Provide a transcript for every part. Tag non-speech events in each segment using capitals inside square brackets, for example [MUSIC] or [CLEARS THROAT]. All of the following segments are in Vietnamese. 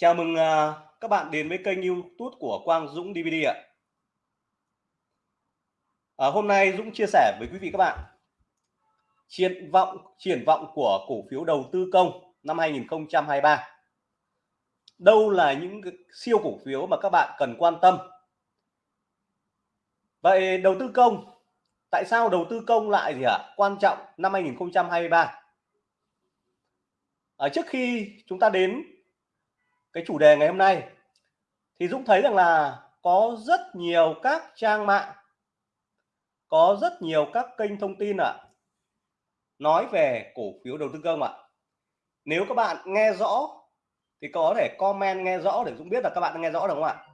Chào mừng à, các bạn đến với kênh YouTube của Quang Dũng DVD ạ. À, hôm nay Dũng chia sẻ với quý vị các bạn triển vọng triển vọng của cổ phiếu đầu tư công năm 2023. Đâu là những siêu cổ phiếu mà các bạn cần quan tâm? Vậy đầu tư công tại sao đầu tư công lại gì ạ? À? Quan trọng năm 2023. À, trước khi chúng ta đến cái chủ đề ngày hôm nay thì Dũng thấy rằng là có rất nhiều các trang mạng có rất nhiều các kênh thông tin ạ à, nói về cổ phiếu đầu tư công ạ. À. nếu các bạn nghe rõ thì có thể comment nghe rõ để Dũng biết là các bạn nghe rõ được không ạ?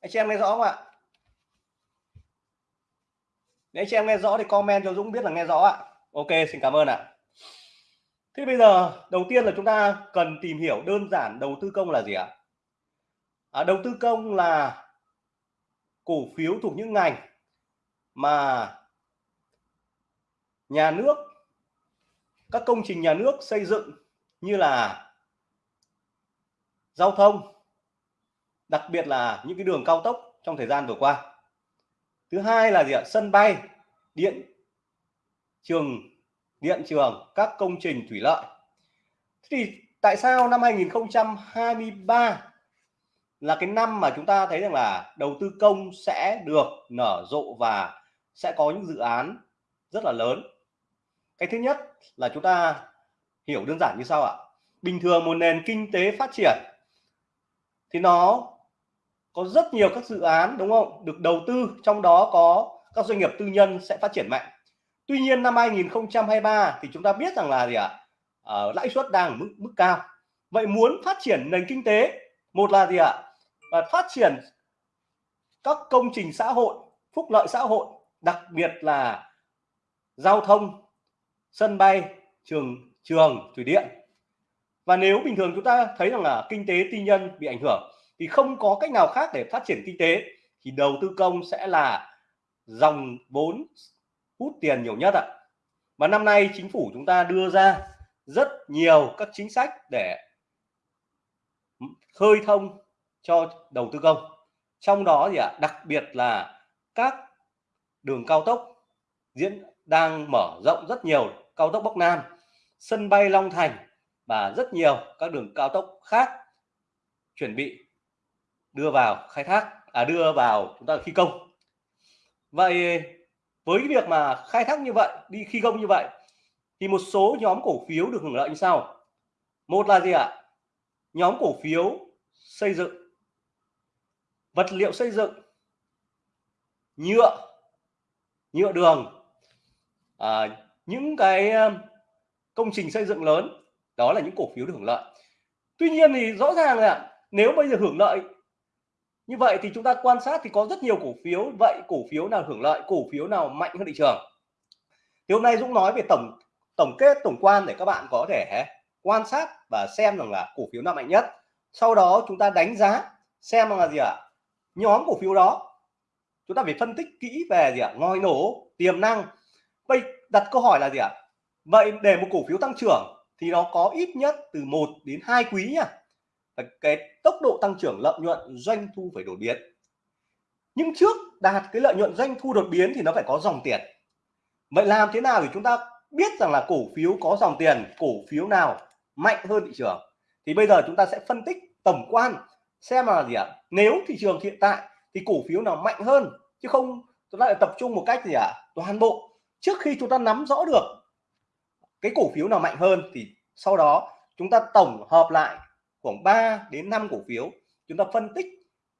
Anh chị em nghe rõ không ạ? Nếu anh chị em nghe rõ thì comment cho Dũng biết là nghe rõ ạ. Ok xin cảm ơn ạ. Thế bây giờ đầu tiên là chúng ta cần tìm hiểu đơn giản đầu tư công là gì ạ? À, đầu tư công là cổ phiếu thuộc những ngành mà nhà nước các công trình nhà nước xây dựng như là giao thông đặc biệt là những cái đường cao tốc trong thời gian vừa qua thứ hai là gì ạ sân bay điện trường điện trường, các công trình thủy lợi. Thì tại sao năm 2023 là cái năm mà chúng ta thấy rằng là đầu tư công sẽ được nở rộ và sẽ có những dự án rất là lớn? Cái thứ nhất là chúng ta hiểu đơn giản như sau ạ. Bình thường một nền kinh tế phát triển thì nó có rất nhiều các dự án, đúng không? Được đầu tư, trong đó có các doanh nghiệp tư nhân sẽ phát triển mạnh. Tuy nhiên năm 2023 thì chúng ta biết rằng là gì ạ? À, lãi suất đang ở mức mức cao. Vậy muốn phát triển nền kinh tế, một là gì ạ? À, phát triển các công trình xã hội, phúc lợi xã hội, đặc biệt là giao thông, sân bay, trường trường thủy điện. Và nếu bình thường chúng ta thấy rằng là kinh tế tư nhân bị ảnh hưởng thì không có cách nào khác để phát triển kinh tế thì đầu tư công sẽ là dòng vốn hút tiền nhiều nhất ạ. Và năm nay chính phủ chúng ta đưa ra rất nhiều các chính sách để khơi thông cho đầu tư công. Trong đó thì ạ, đặc biệt là các đường cao tốc diễn đang mở rộng rất nhiều, cao tốc Bắc Nam, sân bay Long Thành và rất nhiều các đường cao tốc khác chuẩn bị đưa vào khai thác à đưa vào chúng ta thi công. Vậy với cái việc mà khai thác như vậy đi khi công như vậy thì một số nhóm cổ phiếu được hưởng lợi như sau. Một là gì ạ? Nhóm cổ phiếu xây dựng. Vật liệu xây dựng. Nhựa. Nhựa đường. À, những cái um, công trình xây dựng lớn đó là những cổ phiếu được hưởng lợi. Tuy nhiên thì rõ ràng là nếu bây giờ hưởng lợi như vậy thì chúng ta quan sát thì có rất nhiều cổ phiếu vậy cổ phiếu nào hưởng lợi, cổ phiếu nào mạnh hơn thị trường thì hôm nay Dũng nói về tổng tổng kết, tổng quan để các bạn có thể quan sát và xem rằng là cổ phiếu nào mạnh nhất sau đó chúng ta đánh giá xem là gì ạ à? nhóm cổ phiếu đó, chúng ta phải phân tích kỹ về gì ạ à? ngòi nổ, tiềm năng vậy đặt câu hỏi là gì ạ à? vậy để một cổ phiếu tăng trưởng thì nó có ít nhất từ 1 đến 2 quý nha cái tốc độ tăng trưởng lợi nhuận doanh thu phải đột biến. Nhưng trước đạt cái lợi nhuận doanh thu đột biến thì nó phải có dòng tiền. Vậy làm thế nào để chúng ta biết rằng là cổ phiếu có dòng tiền, cổ phiếu nào mạnh hơn thị trường? Thì bây giờ chúng ta sẽ phân tích tổng quan, xem là gì ạ? Nếu thị trường hiện tại thì cổ phiếu nào mạnh hơn, chứ không chúng ta lại tập trung một cách gì ạ? Toàn bộ. Trước khi chúng ta nắm rõ được cái cổ phiếu nào mạnh hơn thì sau đó chúng ta tổng hợp lại khoảng 3 đến 5 cổ phiếu. Chúng ta phân tích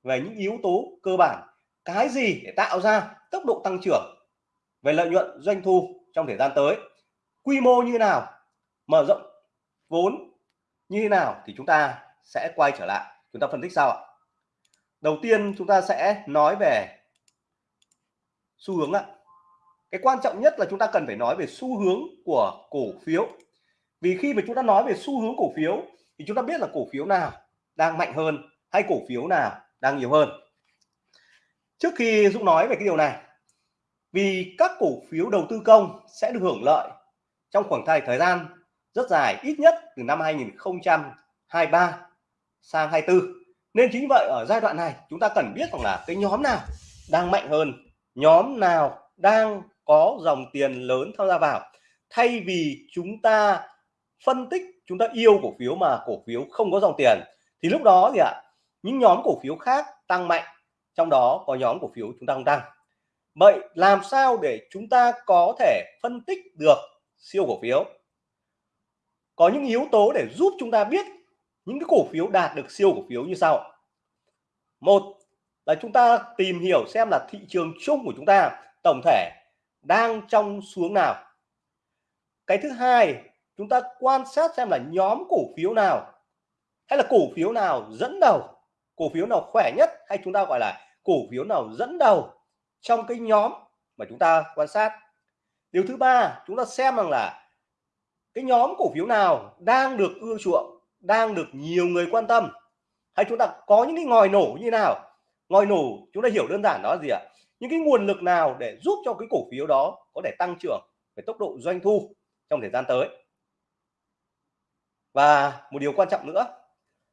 về những yếu tố cơ bản, cái gì để tạo ra tốc độ tăng trưởng về lợi nhuận doanh thu trong thời gian tới, quy mô như nào, mở rộng vốn như thế nào thì chúng ta sẽ quay trở lại. Chúng ta phân tích sao ạ. Đầu tiên chúng ta sẽ nói về xu hướng ạ. Cái quan trọng nhất là chúng ta cần phải nói về xu hướng của cổ phiếu. Vì khi mà chúng ta nói về xu hướng cổ phiếu thì chúng ta biết là cổ phiếu nào đang mạnh hơn hay cổ phiếu nào đang nhiều hơn? Trước khi Dũng nói về cái điều này, vì các cổ phiếu đầu tư công sẽ được hưởng lợi trong khoảng thời thời gian rất dài, ít nhất từ năm 2023 sang 24 nên chính vậy ở giai đoạn này, chúng ta cần biết rằng là cái nhóm nào đang mạnh hơn, nhóm nào đang có dòng tiền lớn tham gia vào. Thay vì chúng ta phân tích chúng ta yêu cổ phiếu mà cổ phiếu không có dòng tiền, thì lúc đó gì ạ? Những nhóm cổ phiếu khác tăng mạnh, trong đó có nhóm cổ phiếu chúng ta không tăng. Vậy làm sao để chúng ta có thể phân tích được siêu cổ phiếu? Có những yếu tố để giúp chúng ta biết những cái cổ phiếu đạt được siêu cổ phiếu như sau. Một là chúng ta tìm hiểu xem là thị trường chung của chúng ta tổng thể đang trong xuống nào. Cái thứ hai chúng ta quan sát xem là nhóm cổ phiếu nào, hay là cổ phiếu nào dẫn đầu, cổ phiếu nào khỏe nhất, hay chúng ta gọi là cổ phiếu nào dẫn đầu trong cái nhóm mà chúng ta quan sát. Điều thứ ba, chúng ta xem rằng là cái nhóm cổ phiếu nào đang được ưa chuộng, đang được nhiều người quan tâm. Hay chúng ta có những cái ngòi nổ như nào? Ngòi nổ, chúng ta hiểu đơn giản đó là gì ạ? Những cái nguồn lực nào để giúp cho cái cổ phiếu đó có thể tăng trưởng về tốc độ doanh thu trong thời gian tới? Và một điều quan trọng nữa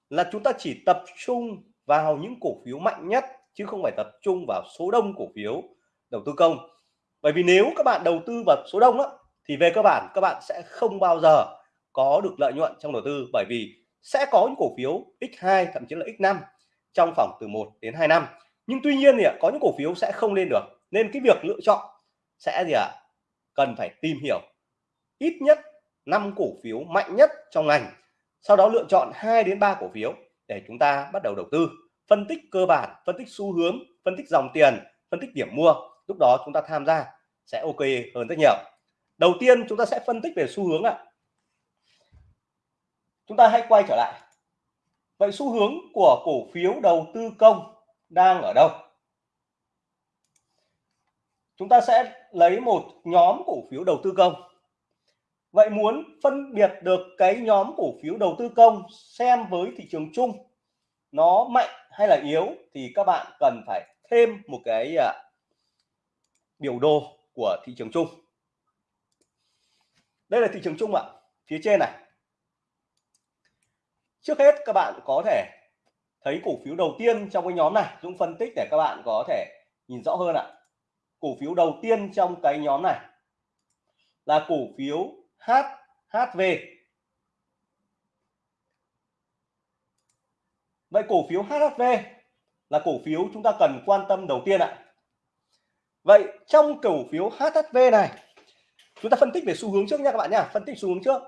là chúng ta chỉ tập trung vào những cổ phiếu mạnh nhất chứ không phải tập trung vào số đông cổ phiếu đầu tư công. Bởi vì nếu các bạn đầu tư vào số đông á, thì về cơ bản các bạn sẽ không bao giờ có được lợi nhuận trong đầu tư bởi vì sẽ có những cổ phiếu x2 thậm chí là x5 trong khoảng từ 1 đến 2 năm. Nhưng tuy nhiên thì có những cổ phiếu sẽ không lên được. Nên cái việc lựa chọn sẽ gì ạ? À? cần phải tìm hiểu. Ít nhất 5 cổ phiếu mạnh nhất trong ngành. Sau đó lựa chọn 2 đến 3 cổ phiếu để chúng ta bắt đầu đầu tư. Phân tích cơ bản, phân tích xu hướng, phân tích dòng tiền, phân tích điểm mua. Lúc đó chúng ta tham gia sẽ ok hơn rất nhiều. Đầu tiên chúng ta sẽ phân tích về xu hướng ạ. Chúng ta hãy quay trở lại. Vậy xu hướng của cổ phiếu đầu tư công đang ở đâu? Chúng ta sẽ lấy một nhóm cổ phiếu đầu tư công vậy muốn phân biệt được cái nhóm cổ phiếu đầu tư công xem với thị trường chung, nó mạnh hay là yếu thì các bạn cần phải thêm một cái à, biểu đồ của thị trường chung. Đây là thị trường chung ạ. Phía trên này. Trước hết các bạn có thể thấy cổ phiếu đầu tiên trong cái nhóm này. Dũng phân tích để các bạn có thể nhìn rõ hơn ạ. Cổ phiếu đầu tiên trong cái nhóm này là cổ phiếu HHV Vậy cổ phiếu HHV là cổ phiếu chúng ta cần quan tâm đầu tiên ạ. Vậy trong cổ phiếu HHV này chúng ta phân tích về xu hướng trước nha các bạn nhá, phân tích xu hướng trước.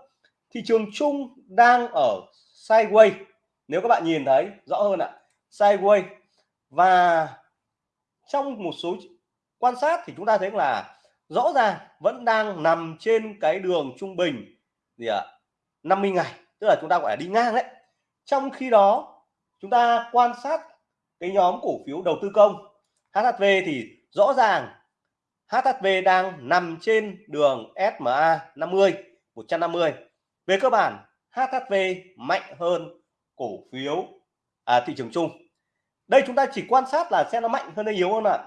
Thị trường chung đang ở sideways. Nếu các bạn nhìn thấy rõ hơn ạ, sideways và trong một số quan sát thì chúng ta thấy là rõ ràng vẫn đang nằm trên cái đường trung bình gì ạ? 50 ngày, tức là chúng ta gọi là đi ngang đấy. Trong khi đó chúng ta quan sát cái nhóm cổ phiếu đầu tư công HHV thì rõ ràng HHV đang nằm trên đường SMA 50 150 về cơ bản HHV mạnh hơn cổ phiếu à, thị trường chung đây chúng ta chỉ quan sát là xem nó mạnh hơn hay yếu hơn ạ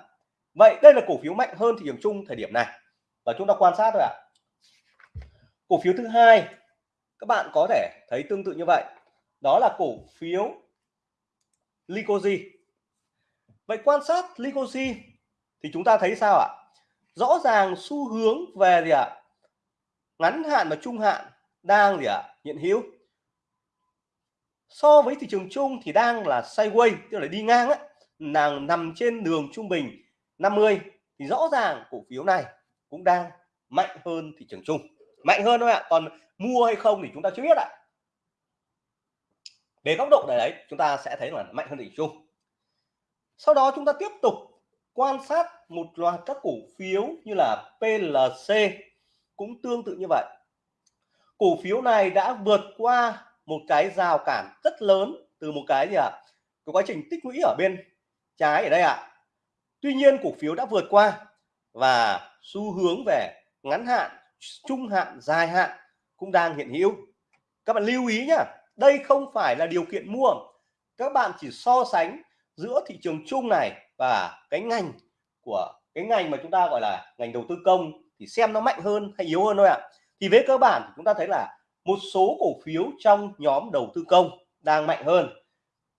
vậy đây là cổ phiếu mạnh hơn thị trường chung thời điểm này. Và chúng ta quan sát thôi ạ. Cổ phiếu thứ hai, các bạn có thể thấy tương tự như vậy. Đó là cổ phiếu Licosi vậy quan sát Licosi thì chúng ta thấy sao ạ? Rõ ràng xu hướng về gì ạ? Ngắn hạn và trung hạn đang gì ạ? Hiện hữu. So với thị trường chung thì đang là sideways, tức là đi ngang á. Nàng nằm trên đường trung bình. 50 thì rõ ràng cổ phiếu này cũng đang mạnh hơn thị trường chung mạnh hơn thôi ạ, còn mua hay không thì chúng ta chưa biết ạ về góc độ này đấy, chúng ta sẽ thấy là mạnh hơn thị trường chung sau đó chúng ta tiếp tục quan sát một loạt các cổ phiếu như là PLC cũng tương tự như vậy cổ phiếu này đã vượt qua một cái rào cản rất lớn từ một cái gì ạ à? cái quá trình tích lũy ở bên trái ở đây ạ à tuy nhiên cổ phiếu đã vượt qua và xu hướng về ngắn hạn, trung hạn, dài hạn cũng đang hiện hữu. Các bạn lưu ý nhá, đây không phải là điều kiện mua. Các bạn chỉ so sánh giữa thị trường chung này và cái ngành của, cái ngành mà chúng ta gọi là ngành đầu tư công thì xem nó mạnh hơn hay yếu hơn thôi ạ. À. thì với cơ bản chúng ta thấy là một số cổ phiếu trong nhóm đầu tư công đang mạnh hơn.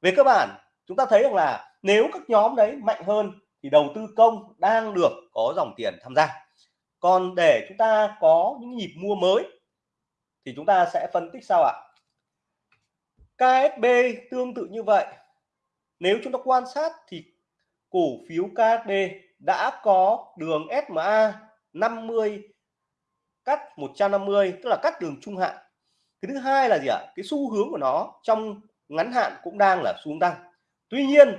Về cơ bản, chúng ta thấy rằng là nếu các nhóm đấy mạnh hơn thì đầu tư công đang được có dòng tiền tham gia. Còn để chúng ta có những nhịp mua mới thì chúng ta sẽ phân tích sao ạ. KSB tương tự như vậy. Nếu chúng ta quan sát thì cổ phiếu KSB đã có đường SMA 50 cắt 150 tức là cắt đường trung hạn. Cái thứ hai là gì ạ? Cái xu hướng của nó trong ngắn hạn cũng đang là xuống tăng. Tuy nhiên,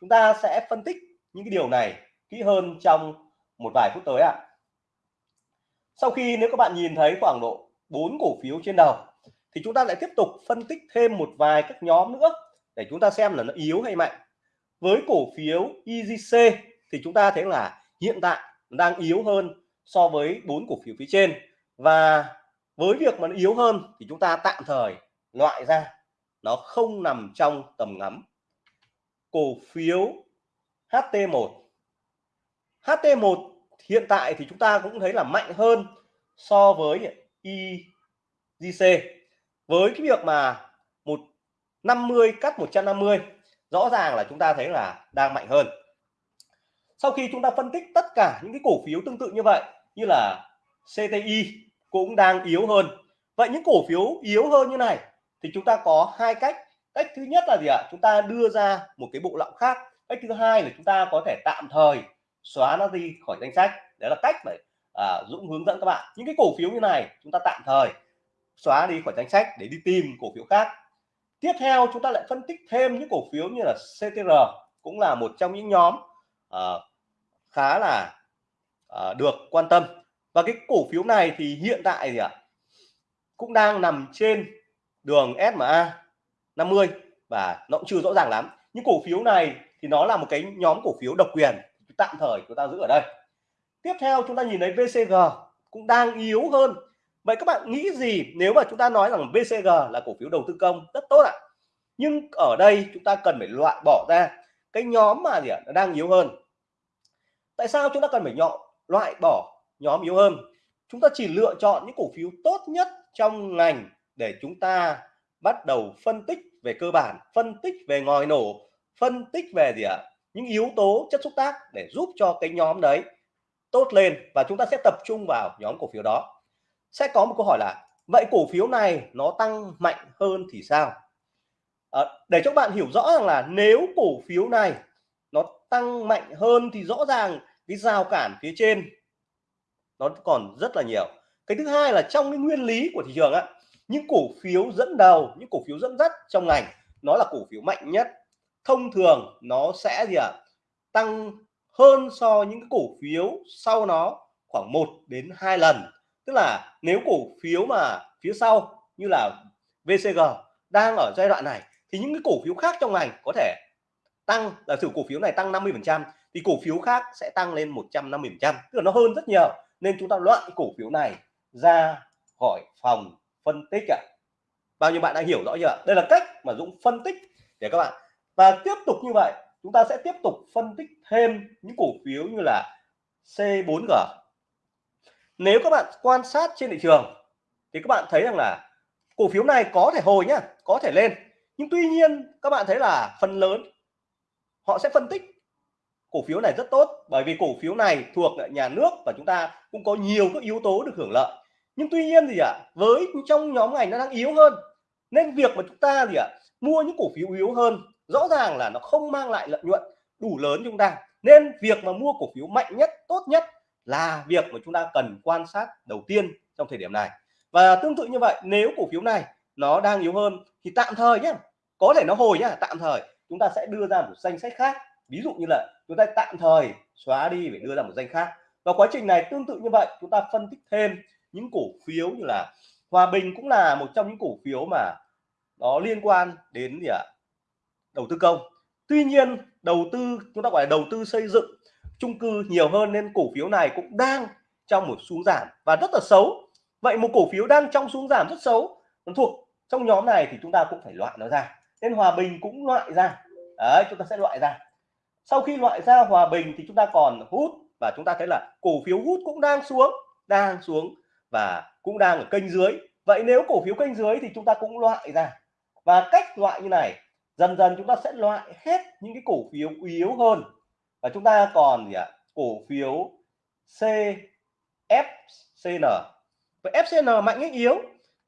chúng ta sẽ phân tích những cái điều này kỹ hơn trong một vài phút tới ạ. Sau khi nếu các bạn nhìn thấy khoảng độ bốn cổ phiếu trên đầu, thì chúng ta lại tiếp tục phân tích thêm một vài các nhóm nữa để chúng ta xem là nó yếu hay mạnh. Với cổ phiếu EGC thì chúng ta thấy là hiện tại đang yếu hơn so với bốn cổ phiếu phía trên. Và với việc mà nó yếu hơn thì chúng ta tạm thời loại ra, nó không nằm trong tầm ngắm. Cổ phiếu HT1 HT1 hiện tại thì chúng ta cũng thấy là mạnh hơn so với IGC với cái việc mà một 50 cắt 150 rõ ràng là chúng ta thấy là đang mạnh hơn. Sau khi chúng ta phân tích tất cả những cái cổ phiếu tương tự như vậy, như là CTI cũng đang yếu hơn. Vậy những cổ phiếu yếu hơn như này thì chúng ta có hai cách. Cách thứ nhất là gì ạ? Chúng ta đưa ra một cái bộ lọng khác cách thứ hai là chúng ta có thể tạm thời xóa nó đi khỏi danh sách. Đấy là cách để à, Dũng hướng dẫn các bạn. Những cái cổ phiếu như này chúng ta tạm thời xóa đi khỏi danh sách để đi tìm cổ phiếu khác. Tiếp theo chúng ta lại phân tích thêm những cổ phiếu như là CTR cũng là một trong những nhóm à, khá là à, được quan tâm. Và cái cổ phiếu này thì hiện tại gì ạ cũng đang nằm trên đường SMA 50 và nó cũng chưa rõ ràng lắm. Những cổ phiếu này thì nó là một cái nhóm cổ phiếu độc quyền, tạm thời chúng ta giữ ở đây. Tiếp theo chúng ta nhìn thấy VCG cũng đang yếu hơn. Vậy các bạn nghĩ gì nếu mà chúng ta nói rằng VCG là cổ phiếu đầu tư công? Rất tốt ạ. Nhưng ở đây chúng ta cần phải loại bỏ ra cái nhóm mà gì ạ? Nó đang yếu hơn. Tại sao chúng ta cần phải nhọ, loại bỏ nhóm yếu hơn? Chúng ta chỉ lựa chọn những cổ phiếu tốt nhất trong ngành để chúng ta bắt đầu phân tích về cơ bản, phân tích về ngòi nổ phân tích về gì ạ? Những yếu tố chất xúc tác để giúp cho cái nhóm đấy tốt lên và chúng ta sẽ tập trung vào nhóm cổ phiếu đó. Sẽ có một câu hỏi là vậy cổ phiếu này nó tăng mạnh hơn thì sao? À, để cho bạn hiểu rõ rằng là nếu cổ phiếu này nó tăng mạnh hơn thì rõ ràng cái rào cản phía trên nó còn rất là nhiều. Cái thứ hai là trong cái nguyên lý của thị trường á những cổ phiếu dẫn đầu những cổ phiếu dẫn dắt trong ngành nó là cổ phiếu mạnh nhất thông thường nó sẽ gì ạ? À, tăng hơn so những cái cổ phiếu sau nó khoảng 1 đến 2 lần. Tức là nếu cổ phiếu mà phía sau như là VCG đang ở giai đoạn này thì những cái cổ phiếu khác trong ngành có thể tăng là thử cổ phiếu này tăng 50 phần trăm thì cổ phiếu khác sẽ tăng lên 150 phần trăm. Tức là nó hơn rất nhiều. Nên chúng ta loại cổ phiếu này ra khỏi phòng phân tích ạ. À. bao nhiêu bạn đã hiểu rõ chưa đây là cách mà Dũng phân tích để các bạn và tiếp tục như vậy chúng ta sẽ tiếp tục phân tích thêm những cổ phiếu như là C4G nếu các bạn quan sát trên thị trường thì các bạn thấy rằng là cổ phiếu này có thể hồi nhá có thể lên. Nhưng tuy nhiên các bạn thấy là phần lớn họ sẽ phân tích cổ phiếu này rất tốt bởi vì cổ phiếu này thuộc nhà nước và chúng ta cũng có nhiều các yếu tố được hưởng lợi. Nhưng tuy nhiên gì ạ à, với trong nhóm ngành nó đang yếu hơn nên việc mà chúng ta gì ạ à, mua những cổ phiếu yếu hơn rõ ràng là nó không mang lại lợi nhuận đủ lớn chúng ta. Nên việc mà mua cổ phiếu mạnh nhất, tốt nhất là việc mà chúng ta cần quan sát đầu tiên trong thời điểm này. Và tương tự như vậy, nếu cổ phiếu này nó đang yếu hơn thì tạm thời nhé có thể nó hồi nhá, tạm thời chúng ta sẽ đưa ra một danh sách khác. Ví dụ như là chúng ta tạm thời xóa đi để đưa ra một danh khác. Và quá trình này tương tự như vậy, chúng ta phân tích thêm những cổ phiếu như là Hòa Bình cũng là một trong những cổ phiếu mà nó liên quan đến gì ạ? Đầu tư công. Tuy nhiên, đầu tư, chúng ta gọi là đầu tư xây dựng, chung cư nhiều hơn nên cổ phiếu này cũng đang trong một xuống giảm và rất là xấu. Vậy một cổ phiếu đang trong xuống giảm rất xấu, nó thuộc trong nhóm này thì chúng ta cũng phải loại nó ra. Nên hòa bình cũng loại ra. Đấy, chúng ta sẽ loại ra. Sau khi loại ra hòa bình thì chúng ta còn hút và chúng ta thấy là cổ phiếu hút cũng đang xuống đang xuống và cũng đang ở kênh dưới. Vậy nếu cổ phiếu kênh dưới thì chúng ta cũng loại ra. Và cách loại như này dần dần chúng ta sẽ loại hết những cái cổ phiếu yếu hơn. Và chúng ta còn gì ạ? Cổ phiếu CFCN vậy FCN mạnh hay yếu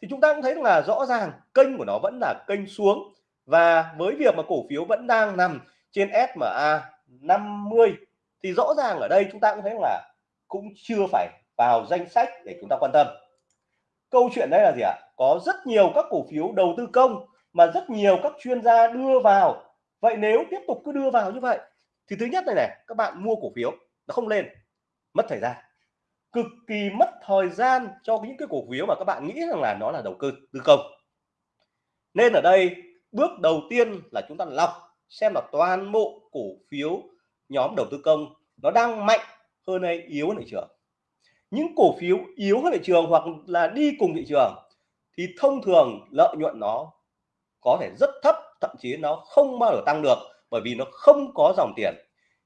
thì chúng ta cũng thấy là rõ ràng kênh của nó vẫn là kênh xuống. Và với việc mà cổ phiếu vẫn đang nằm trên SMA 50 thì rõ ràng ở đây chúng ta cũng thấy là cũng chưa phải vào danh sách để chúng ta quan tâm. Câu chuyện đây là gì ạ? Có rất nhiều các cổ phiếu đầu tư công mà rất nhiều các chuyên gia đưa vào. Vậy nếu tiếp tục cứ đưa vào như vậy, thì thứ nhất này này, các bạn mua cổ phiếu, nó không lên, mất thời gian. Cực kỳ mất thời gian cho những cái cổ phiếu mà các bạn nghĩ rằng là nó là đầu cơ, tư công. Nên ở đây, bước đầu tiên là chúng ta lọc xem là toàn bộ cổ phiếu nhóm đầu tư công nó đang mạnh hơn hay yếu hơn thị trường. Những cổ phiếu yếu hơn thị trường hoặc là đi cùng thị trường thì thông thường lợi nhuận nó có thể rất thấp, thậm chí nó không bao giờ tăng được bởi vì nó không có dòng tiền.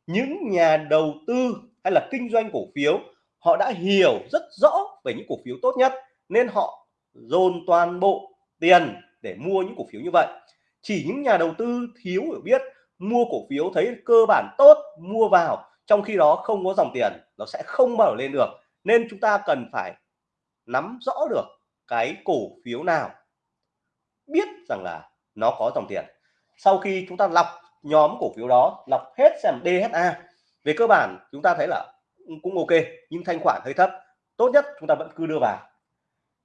Những nhà đầu tư hay là kinh doanh cổ phiếu, họ đã hiểu rất rõ về những cổ phiếu tốt nhất nên họ dồn toàn bộ tiền để mua những cổ phiếu như vậy. Chỉ những nhà đầu tư thiếu hiểu biết mua cổ phiếu thấy cơ bản tốt, mua vào, trong khi đó không có dòng tiền, nó sẽ không bao giờ lên được. Nên chúng ta cần phải nắm rõ được cái cổ phiếu nào biết rằng là nó có dòng tiền. Sau khi chúng ta lọc nhóm cổ phiếu đó, lọc hết xem DHA về cơ bản chúng ta thấy là cũng ok, nhưng thanh khoản hơi thấp. Tốt nhất chúng ta vẫn cứ đưa vào.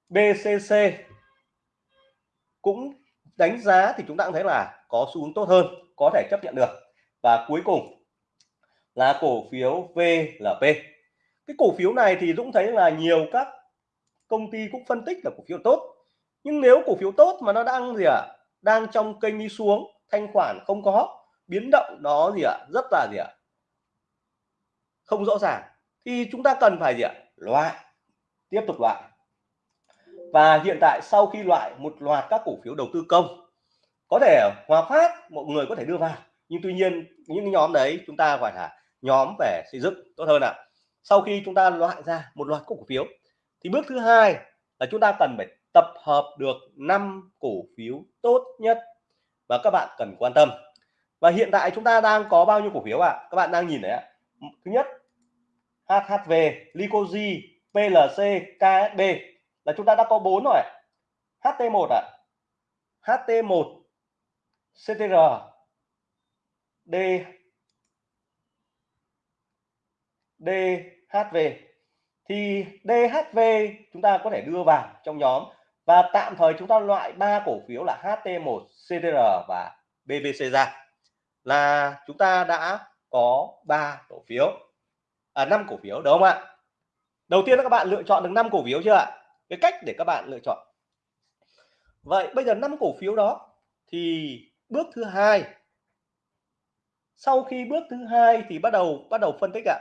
BCC cũng đánh giá thì chúng ta cũng thấy là có xu hướng tốt hơn, có thể chấp nhận được. Và cuối cùng là cổ phiếu VLP cái cổ phiếu này thì Dũng thấy là nhiều các công ty cũng phân tích là cổ phiếu tốt nhưng nếu cổ phiếu tốt mà nó đang gì ạ à? đang trong kênh đi xuống, thanh khoản không có, biến động nó gì ạ à? rất là gì ạ à? không rõ ràng, thì chúng ta cần phải gì ạ, loại, tiếp tục loại và hiện tại sau khi loại một loạt các cổ phiếu đầu tư công, có thể Hòa Phát, mọi người có thể đưa vào, nhưng tuy nhiên những nhóm đấy chúng ta gọi là nhóm về xây dựng, tốt hơn ạ sau khi chúng ta loại ra một loạt cổ phiếu, thì bước thứ hai là chúng ta cần phải tập hợp được 5 cổ phiếu tốt nhất và các bạn cần quan tâm. Và hiện tại chúng ta đang có bao nhiêu cổ phiếu ạ? À? các bạn đang nhìn đấy ạ. Thứ nhất HHV, Licoji, PLC, KSB là chúng ta đã có bốn rồi HT1 ạ. À. HT1 CTR D DHV thì DHV chúng ta có thể đưa vào trong nhóm và tạm thời chúng ta loại ba cổ phiếu là HT1, CTR và BVC ra. Là chúng ta đã có ba cổ phiếu. À năm cổ phiếu đúng không ạ? Đầu tiên là các bạn lựa chọn được năm cổ phiếu chưa ạ? Cái cách để các bạn lựa chọn. Vậy bây giờ năm cổ phiếu đó thì bước thứ hai. Sau khi bước thứ hai thì bắt đầu bắt đầu phân tích ạ.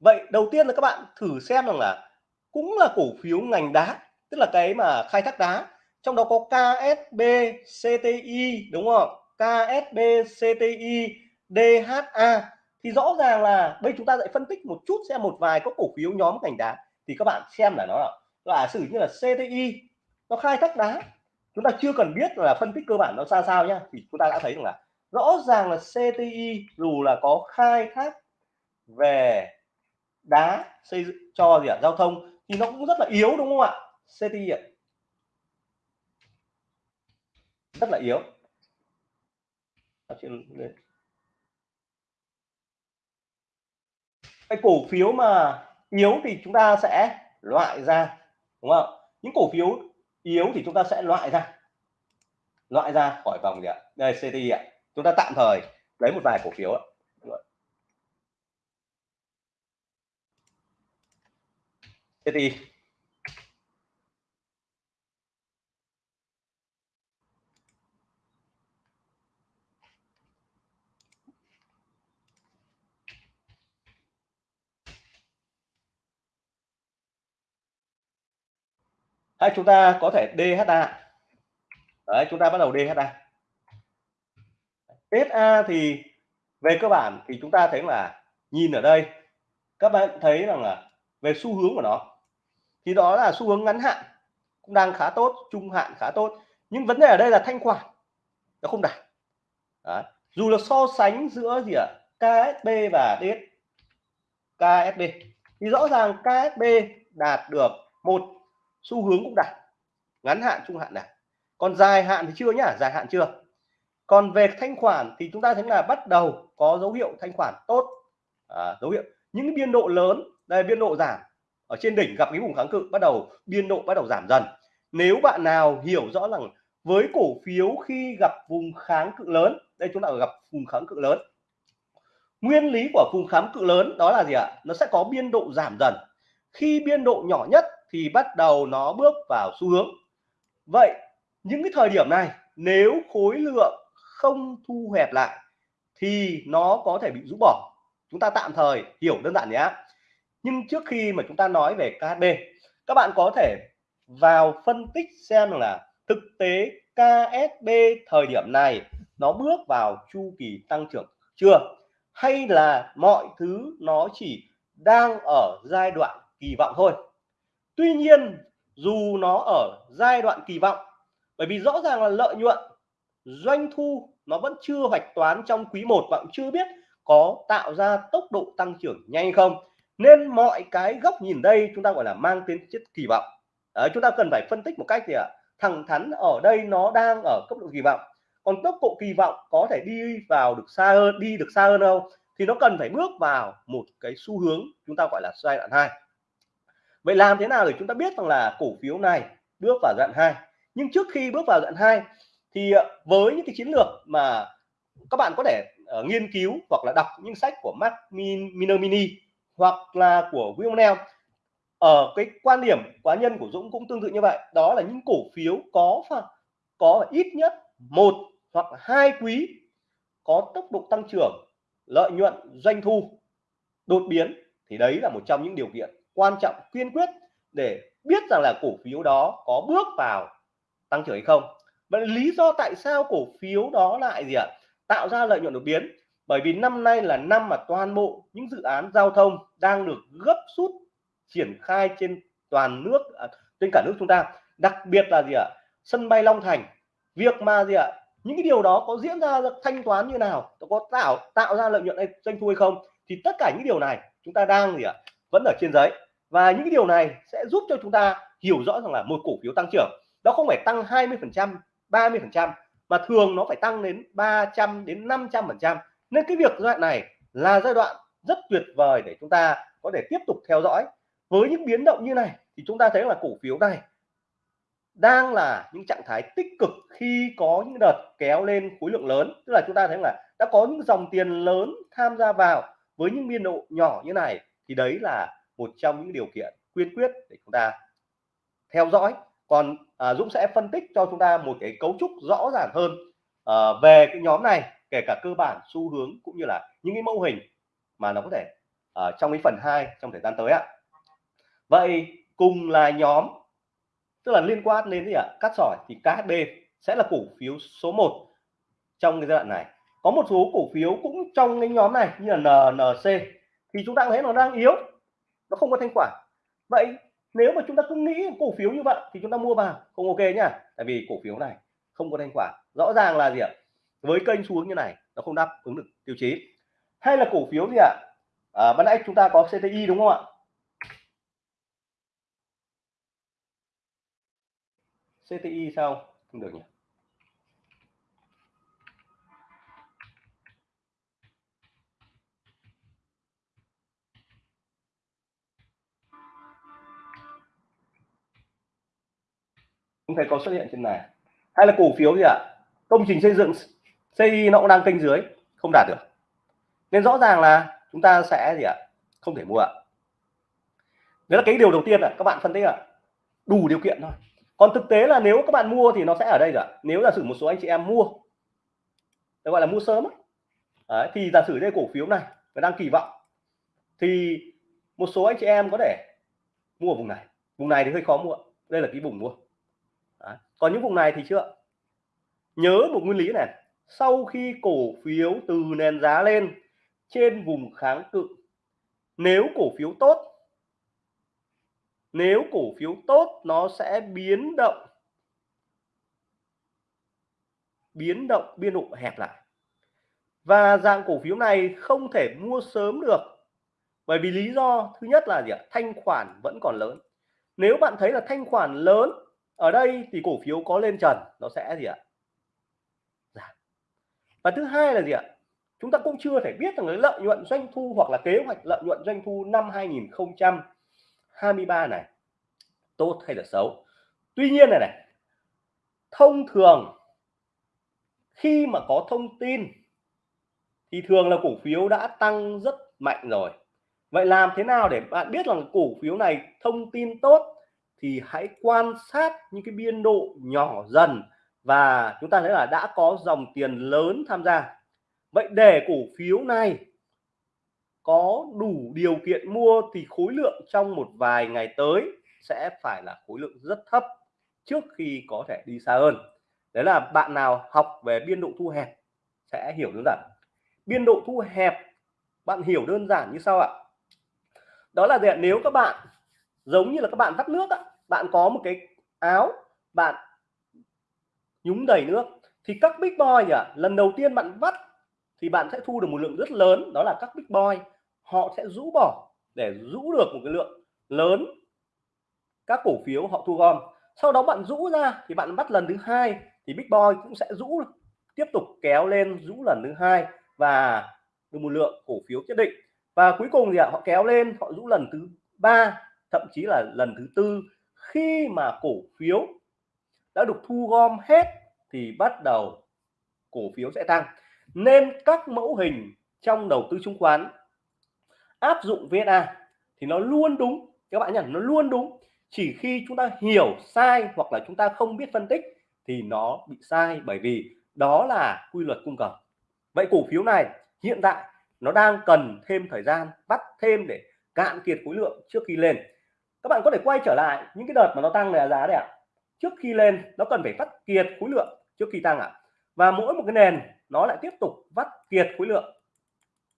Vậy đầu tiên là các bạn thử xem rằng là cũng là cổ phiếu ngành đá tức là cái mà khai thác đá, trong đó có KSB CTI đúng không? KSB CTI DHA thì rõ ràng là bây chúng ta lại phân tích một chút, xem một vài các cổ phiếu nhóm ngành đá. Thì các bạn xem là nó là giả sử như là CTI nó khai thác đá. Chúng ta chưa cần biết là phân tích cơ bản nó ra sao nhá. Thì chúng ta đã thấy rằng là rõ ràng là CTI dù là có khai thác về đá xây dựng cho gì ạ? Giao thông thì nó cũng rất là yếu, đúng không ạ? CTI ạ. Rất là yếu. Cái cổ phiếu mà yếu thì chúng ta sẽ loại ra, đúng không? Những cổ phiếu yếu thì chúng ta sẽ loại ra. Loại ra khỏi vòng gì ạ? Đây CTI ạ. Chúng ta tạm thời lấy một vài cổ phiếu ạ. CTI hay chúng ta có thể DHA đấy, chúng ta bắt đầu DHA SA thì về cơ bản thì chúng ta thấy là nhìn ở đây, các bạn thấy rằng là về xu hướng của nó, thì đó là xu hướng ngắn hạn, cũng đang khá tốt, trung hạn khá tốt. Nhưng vấn đề ở đây là thanh khoản, nó không đạt. Đấy. dù là so sánh giữa gì ạ? KSB và DS KSB thì rõ ràng KSB đạt được một xu hướng cũng đạt. Ngắn hạn trung hạn đạt còn dài hạn thì chưa nhá dài hạn chưa. Còn về thanh khoản thì chúng ta thấy là bắt đầu có dấu hiệu thanh khoản tốt. À, dấu hiệu. Những biên độ lớn đây biên độ giảm. Ở trên đỉnh gặp cái vùng kháng cự bắt đầu biên độ bắt đầu giảm dần. Nếu bạn nào hiểu rõ rằng với cổ phiếu khi gặp vùng kháng cự lớn đây chúng ta gặp vùng kháng cự lớn. Nguyên lý của vùng kháng cự lớn đó là gì ạ? Nó sẽ có biên độ giảm dần. Khi biên độ nhỏ nhất thì bắt đầu nó bước vào xu hướng. Vậy, những cái thời điểm này, nếu khối lượng không thu hẹp lại, thì nó có thể bị rũ bỏ. Chúng ta tạm thời hiểu đơn giản nhé. Nhưng trước khi mà chúng ta nói về KHB các bạn có thể vào phân tích xem là thực tế KSB thời điểm này nó bước vào chu kỳ tăng trưởng chưa? Hay là mọi thứ nó chỉ đang ở giai đoạn kỳ vọng thôi? Tuy nhiên dù nó ở giai đoạn kỳ vọng bởi vì rõ ràng là lợi nhuận doanh thu nó vẫn chưa hoạch toán trong quý 1 và cũng chưa biết có tạo ra tốc độ tăng trưởng nhanh không. Nên mọi cái góc nhìn đây chúng ta gọi là mang tính chất kỳ vọng. Đấy, chúng ta cần phải phân tích một cách gì ạ à, thẳng thắn ở đây nó đang ở cấp độ kỳ vọng. Còn tốc độ kỳ vọng có thể đi vào được xa hơn đi được xa hơn không? Thì nó cần phải bước vào một cái xu hướng chúng ta gọi là giai đoạn 2 vậy làm thế nào để chúng ta biết rằng là cổ phiếu này bước vào giai đoạn 2 nhưng trước khi bước vào giai đoạn 2 thì ờ, với những cái chiến lược mà các bạn có thể uh, nghiên cứu hoặc là đọc những sách của Mark Mini hoặc là của William Neal ở cái quan điểm cá nhân của Dũng cũng tương tự như vậy. Đó là những cổ phiếu có có ít nhất một hoặc hai quý có tốc độ tăng trưởng lợi nhuận doanh thu đột biến thì đấy là một trong những điều kiện quan trọng kiên quyết để biết rằng là cổ phiếu đó có bước vào tăng trưởng hay không. Vậy lý do tại sao cổ phiếu đó lại gì ạ? Tạo ra lợi nhuận đột biến. Bởi vì năm nay là năm mà toàn bộ những dự án giao thông đang được gấp rút triển khai trên toàn nước à, trên cả nước chúng ta. Đặc biệt là gì ạ? Sân bay Long Thành. Việc mà gì ạ? Những cái điều đó có diễn ra thanh toán như nào? Có tạo tạo ra lợi nhuận hay doanh thu hay không? Thì tất cả những điều này chúng ta đang gì ạ? Vẫn ở trên giấy. Và những cái điều này sẽ giúp cho chúng ta hiểu rõ rằng là một cổ phiếu tăng trưởng, nó không phải tăng 20 phần trăm 30 phần trăm, mà thường nó phải tăng đến 300 đến 500 phần trăm. Nên cái việc giai đoạn này là giai đoạn rất tuyệt vời để chúng ta có thể tiếp tục theo dõi. Với những biến động như này thì chúng ta thấy là cổ phiếu này đang là những trạng thái tích cực khi có những đợt kéo lên khối lượng lớn. Tức là chúng ta thấy là đã có những dòng tiền lớn tham gia vào với những biên độ nhỏ như này thì đấy là một trong những điều kiện quyên quyết để chúng ta theo dõi. Còn à, Dũng sẽ phân tích cho chúng ta một cái cấu trúc rõ ràng hơn à, về cái nhóm này kể cả cơ bản xu hướng cũng như là những cái mô hình mà nó có thể ở à, trong cái phần 2 trong thời gian tới ạ. Vậy cùng là nhóm tức là liên quan đến gì ạ? Cắt sỏi thì KHB sẽ là cổ phiếu số 1 trong cái giai đoạn này. Có một số cổ phiếu cũng trong cái nhóm này như là NNC thì chúng ta thấy nó đang yếu nó không có thanh khoản. Vậy nếu mà chúng ta cứ nghĩ cổ phiếu như vậy thì chúng ta mua vào không ok nhá. Tại vì cổ phiếu này không có thanh khoản. Rõ ràng là gì ạ? Với kênh xuống như này nó không đáp ứng được tiêu chí. Hay là cổ phiếu gì ạ? À, ban nãy chúng ta có CTI đúng không ạ? CTI sao? Không được nhỉ? Không thấy có xuất hiện trên này. Hay là cổ phiếu gì ạ? Công trình xây dựng xây nó cũng đang kênh dưới không đạt được. Nên rõ ràng là chúng ta sẽ gì ạ? Không thể mua ạ. Đấy là cái điều đầu tiên là các bạn phân tích ạ. Đủ điều kiện thôi. Còn thực tế là nếu các bạn mua thì nó sẽ ở đây rồi nếu giả sử một số anh chị em mua gọi là mua sớm đấy, thì giả sử đây cổ phiếu này và đang kỳ vọng. Thì một số anh chị em có thể mua ở vùng này. Vùng này thì hơi khó mua. Đây là cái vùng mua còn những vùng này thì chưa nhớ một nguyên lý này, sau khi cổ phiếu từ nền giá lên trên vùng kháng cự, nếu cổ phiếu tốt, nếu cổ phiếu tốt nó sẽ biến động biến động biên độ hẹp lại. Và dạng cổ phiếu này không thể mua sớm được, bởi vì lý do thứ nhất là gì ạ? Thanh khoản vẫn còn lớn. Nếu bạn thấy là thanh khoản lớn ở đây thì cổ phiếu có lên trần, nó sẽ gì ạ? Giảm. Và thứ hai là gì ạ? Chúng ta cũng chưa thể biết rằng cái lợi nhuận doanh thu hoặc là kế hoạch lợi nhuận doanh thu năm 2023 này tốt hay là xấu. Tuy nhiên này này, thông thường khi mà có thông tin thì thường là cổ phiếu đã tăng rất mạnh rồi. Vậy làm thế nào để bạn biết rằng cổ phiếu này thông tin tốt thì hãy quan sát những cái biên độ nhỏ dần và chúng ta thấy là đã có dòng tiền lớn tham gia. Vậy để cổ phiếu này có đủ điều kiện mua thì khối lượng trong một vài ngày tới sẽ phải là khối lượng rất thấp trước khi có thể đi xa hơn. Đấy là bạn nào học về biên độ thu hẹp sẽ hiểu đơn giản. Biên độ thu hẹp, bạn hiểu đơn giản như sau ạ. Đó là gì nếu các bạn, giống như là các bạn vắt nước ạ bạn có một cái áo bạn nhúng đầy nước, thì các big boy nhỉ, lần đầu tiên bạn vắt thì bạn sẽ thu được một lượng rất lớn, đó là các big boy. Họ sẽ rũ bỏ để rũ được một cái lượng lớn các cổ phiếu họ thu gom. Sau đó bạn rũ ra thì bạn bắt lần thứ hai thì big boy cũng sẽ rũ, tiếp tục kéo lên rũ lần thứ hai và được một lượng cổ phiếu nhất định. Và cuối cùng thì họ kéo lên, họ rũ lần thứ ba, thậm chí là lần thứ tư khi mà cổ phiếu đã được thu gom hết thì bắt đầu cổ phiếu sẽ tăng. Nên các mẫu hình trong đầu tư chứng khoán áp dụng VNA thì nó luôn đúng. Các bạn nhận nó luôn đúng. Chỉ khi chúng ta hiểu sai hoặc là chúng ta không biết phân tích thì nó bị sai bởi vì đó là quy luật cung cầu. Vậy cổ phiếu này hiện tại nó đang cần thêm thời gian, bắt thêm để cạn kiệt khối lượng trước khi lên các bạn có thể quay trở lại những cái đợt mà nó tăng là giá đấy ạ trước khi lên nó cần phải vắt kiệt khối lượng trước khi tăng ạ. Và mỗi một cái nền nó lại tiếp tục vắt kiệt khối lượng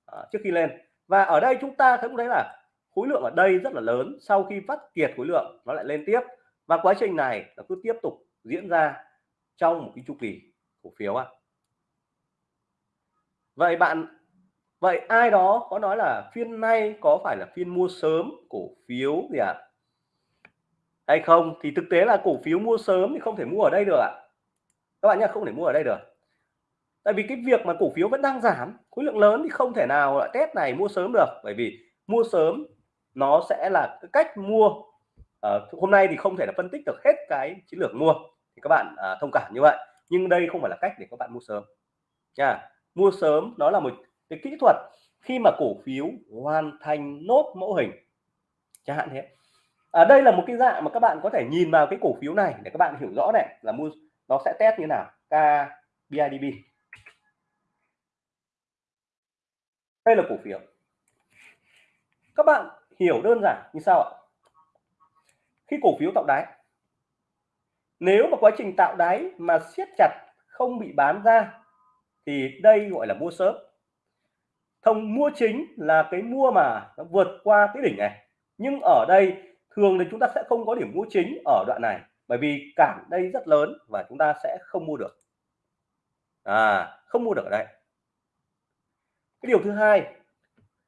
à, trước khi lên. Và ở đây chúng ta thấy cũng thấy là khối lượng ở đây rất là lớn. Sau khi vắt kiệt khối lượng nó lại lên tiếp. Và quá trình này nó cứ tiếp tục diễn ra trong một cái chu kỳ cổ phiếu ạ. Vậy bạn vậy ai đó có nói là phiên nay có phải là phiên mua sớm cổ phiếu gì ạ? à? Hay không? Thì thực tế là cổ phiếu mua sớm thì không thể mua ở đây được ạ. Các bạn nhá không thể mua ở đây được. Tại vì cái việc mà cổ phiếu vẫn đang giảm khối lượng lớn thì không thể nào lại test này mua sớm được. Bởi vì mua sớm nó sẽ là cái cách mua. À, hôm nay thì không thể là phân tích được hết cái chiến lược mua. Thì các bạn à, thông cảm như vậy. Nhưng đây không phải là cách để các bạn mua sớm. Nha mua sớm nó là một cái kỹ thuật khi mà cổ phiếu hoàn thành nốt mẫu hình. Chẳng hạn thế à, đây là một cái dạng mà các bạn có thể nhìn vào cái cổ phiếu này để các bạn hiểu rõ này là mua nó sẽ test như nào? K BIDB đây là cổ phiếu. Các bạn hiểu đơn giản như sau ạ. Khi cổ phiếu tạo đáy nếu mà quá trình tạo đáy mà siết chặt không bị bán ra thì đây gọi là mua sớm. Thông mua chính là cái mua mà nó vượt qua cái đỉnh này. Nhưng ở đây thường thì chúng ta sẽ không có điểm mua chính ở đoạn này, bởi vì cản đây rất lớn và chúng ta sẽ không mua được. À không mua được ở đây. Cái điều thứ hai,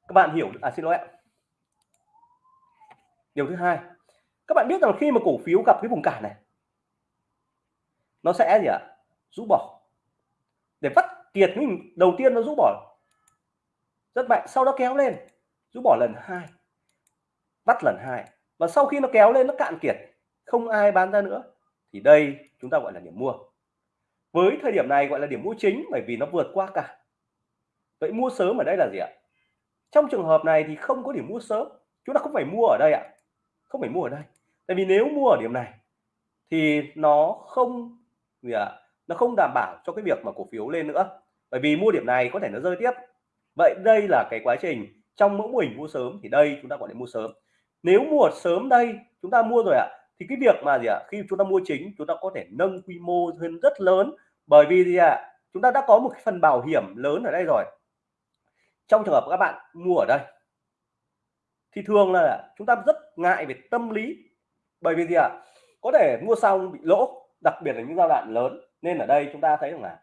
các bạn hiểu à xin lỗi ạ. Điều thứ hai, các bạn biết rằng khi mà cổ phiếu gặp cái vùng cản này, nó sẽ gì ạ? Rũ bỏ. Để vắt kiệt mình đầu tiên nó rũ bỏ. Rất mạnh, sau đó kéo lên, rũ bỏ lần hai bắt lần hai và sau khi nó kéo lên, nó cạn kiệt, không ai bán ra nữa, thì đây chúng ta gọi là điểm mua. Với thời điểm này gọi là điểm mua chính bởi vì nó vượt qua cả. Vậy mua sớm ở đây là gì ạ? Trong trường hợp này thì không có điểm mua sớm, chúng ta không phải mua ở đây ạ. Không phải mua ở đây. Tại vì nếu mua ở điểm này, thì nó không, gì ạ, nó không đảm bảo cho cái việc mà cổ phiếu lên nữa. Bởi vì mua điểm này có thể nó rơi tiếp. Vậy đây là cái quá trình trong mẫu mô hình mua sớm, thì đây chúng ta gọi là mua sớm nếu mua sớm đây, chúng ta mua rồi ạ, thì cái việc mà gì ạ, khi chúng ta mua chính, chúng ta có thể nâng quy mô hơn rất lớn. Bởi vì gì ạ, chúng ta đã có một cái phần bảo hiểm lớn ở đây rồi. Trong trường hợp các bạn mua ở đây, thì thường là chúng ta rất ngại về tâm lý. Bởi vì gì ạ à? có thể mua xong bị lỗ, đặc biệt là những giai đoạn lớn. Nên ở đây chúng ta thấy rằng là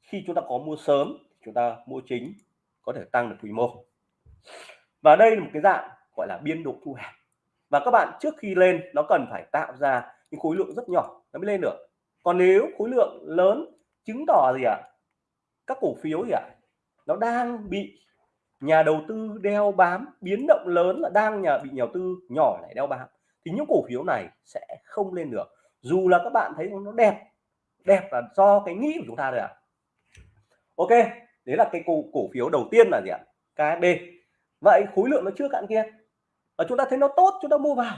khi chúng ta có mua sớm chúng ta mua chính, có thể tăng được quy mô. Và đây là một cái dạng gọi là biên độ thu hẹp. Và các bạn trước khi lên nó cần phải tạo ra những khối lượng rất nhỏ nó mới lên được. Còn nếu khối lượng lớn chứng tỏ gì ạ? À? các cổ phiếu gì ạ? À? nó đang bị nhà đầu tư đeo bám biến động lớn là đang nhà bị nhà đầu tư nhỏ lại đeo bám. Thì những cổ phiếu này sẽ không lên được. Dù là các bạn thấy nó đẹp đẹp là do cái nghĩ của chúng ta rồi ạ. À. ok đấy là cái cổ, cổ phiếu đầu tiên là gì ạ? KSB vậy khối lượng nó chưa cạn kia và chúng ta thấy nó tốt chúng ta mua vào.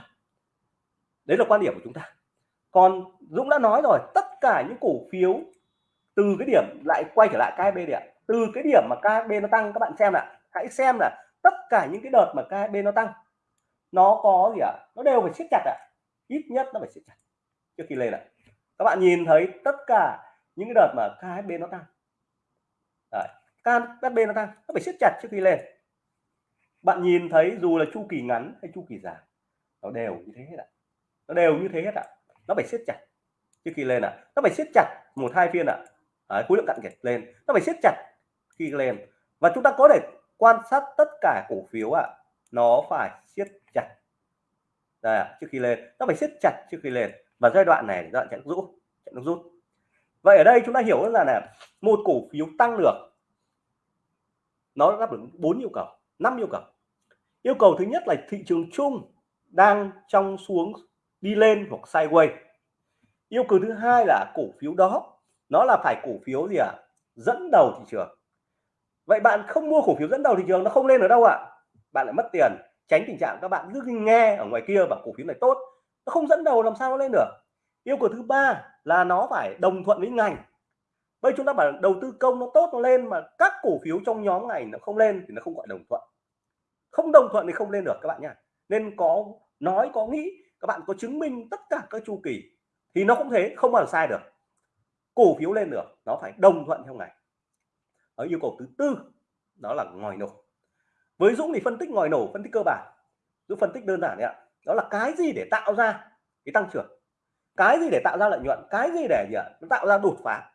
Đấy là quan điểm của chúng ta. Còn Dũng đã nói rồi tất cả những cổ phiếu từ cái điểm lại quay trở lại KHB đi ạ. Từ cái điểm mà KHB nó tăng các bạn xem ạ hãy xem là tất cả những cái đợt mà KHB nó tăng nó có gì ạ? Nó đều phải siết chặt ạ. Ít nhất nó phải siết chặt. Trước khi lên ạ. Các bạn nhìn thấy tất cả những cái đợt mà KHB nó tăng. Đấy, nó tăng nó phải siết chặt trước khi lên bạn nhìn thấy dù là chu kỳ ngắn hay chu kỳ dài nó đều như thế hết ạ. Nó đều như thế hết ạ. Nó phải siết chặt. Trước khi lên ạ nó phải siết chặt một hai phiên ạ. À. khối lượng cạn kiệt lên. Nó phải siết chặt khi lên. Và chúng ta có thể quan sát tất cả cổ phiếu ạ. Nó phải siết chặt. Đây à, trước khi lên. Nó phải siết chặt trước khi lên. Và giai đoạn này giai đoạn chạy rút chạy nước rút. Vậy ở đây chúng ta hiểu là là một cổ phiếu tăng được nó đáp ứng bốn yêu cầu năm yêu cầu yêu cầu thứ nhất là thị trường chung đang trong xuống, đi lên hoặc sideways. Yêu cầu thứ hai là cổ phiếu đó, nó là phải cổ phiếu gì ạ? À? dẫn đầu thị trường. Vậy bạn không mua cổ phiếu dẫn đầu thị trường, nó không lên ở đâu ạ. À? bạn lại mất tiền, tránh tình trạng các bạn cứ nghe ở ngoài kia và cổ phiếu này tốt, nó không dẫn đầu làm sao nó lên được. Yêu cầu thứ ba là nó phải đồng thuận với ngành. Bây chúng ta bảo đầu tư công nó tốt, nó lên mà các cổ phiếu trong nhóm này nó không lên thì nó không gọi đồng thuận không đồng thuận thì không lên được, các bạn nha nên có nói, có nghĩ, các bạn có chứng minh tất cả các chu kỳ thì nó cũng thế, không bao giờ sai được. Cổ phiếu lên được, nó phải đồng thuận theo ngày. Ở yêu cầu thứ tư, đó là ngòi nổ. Với Dũng thì phân tích ngòi nổ, phân tích cơ bản. Dũng phân tích đơn giản đấy ạ. Đó là cái gì để tạo ra cái tăng trưởng? Cái gì để tạo ra lợi nhuận? Cái gì để gì ạ? Nó tạo ra đột phá.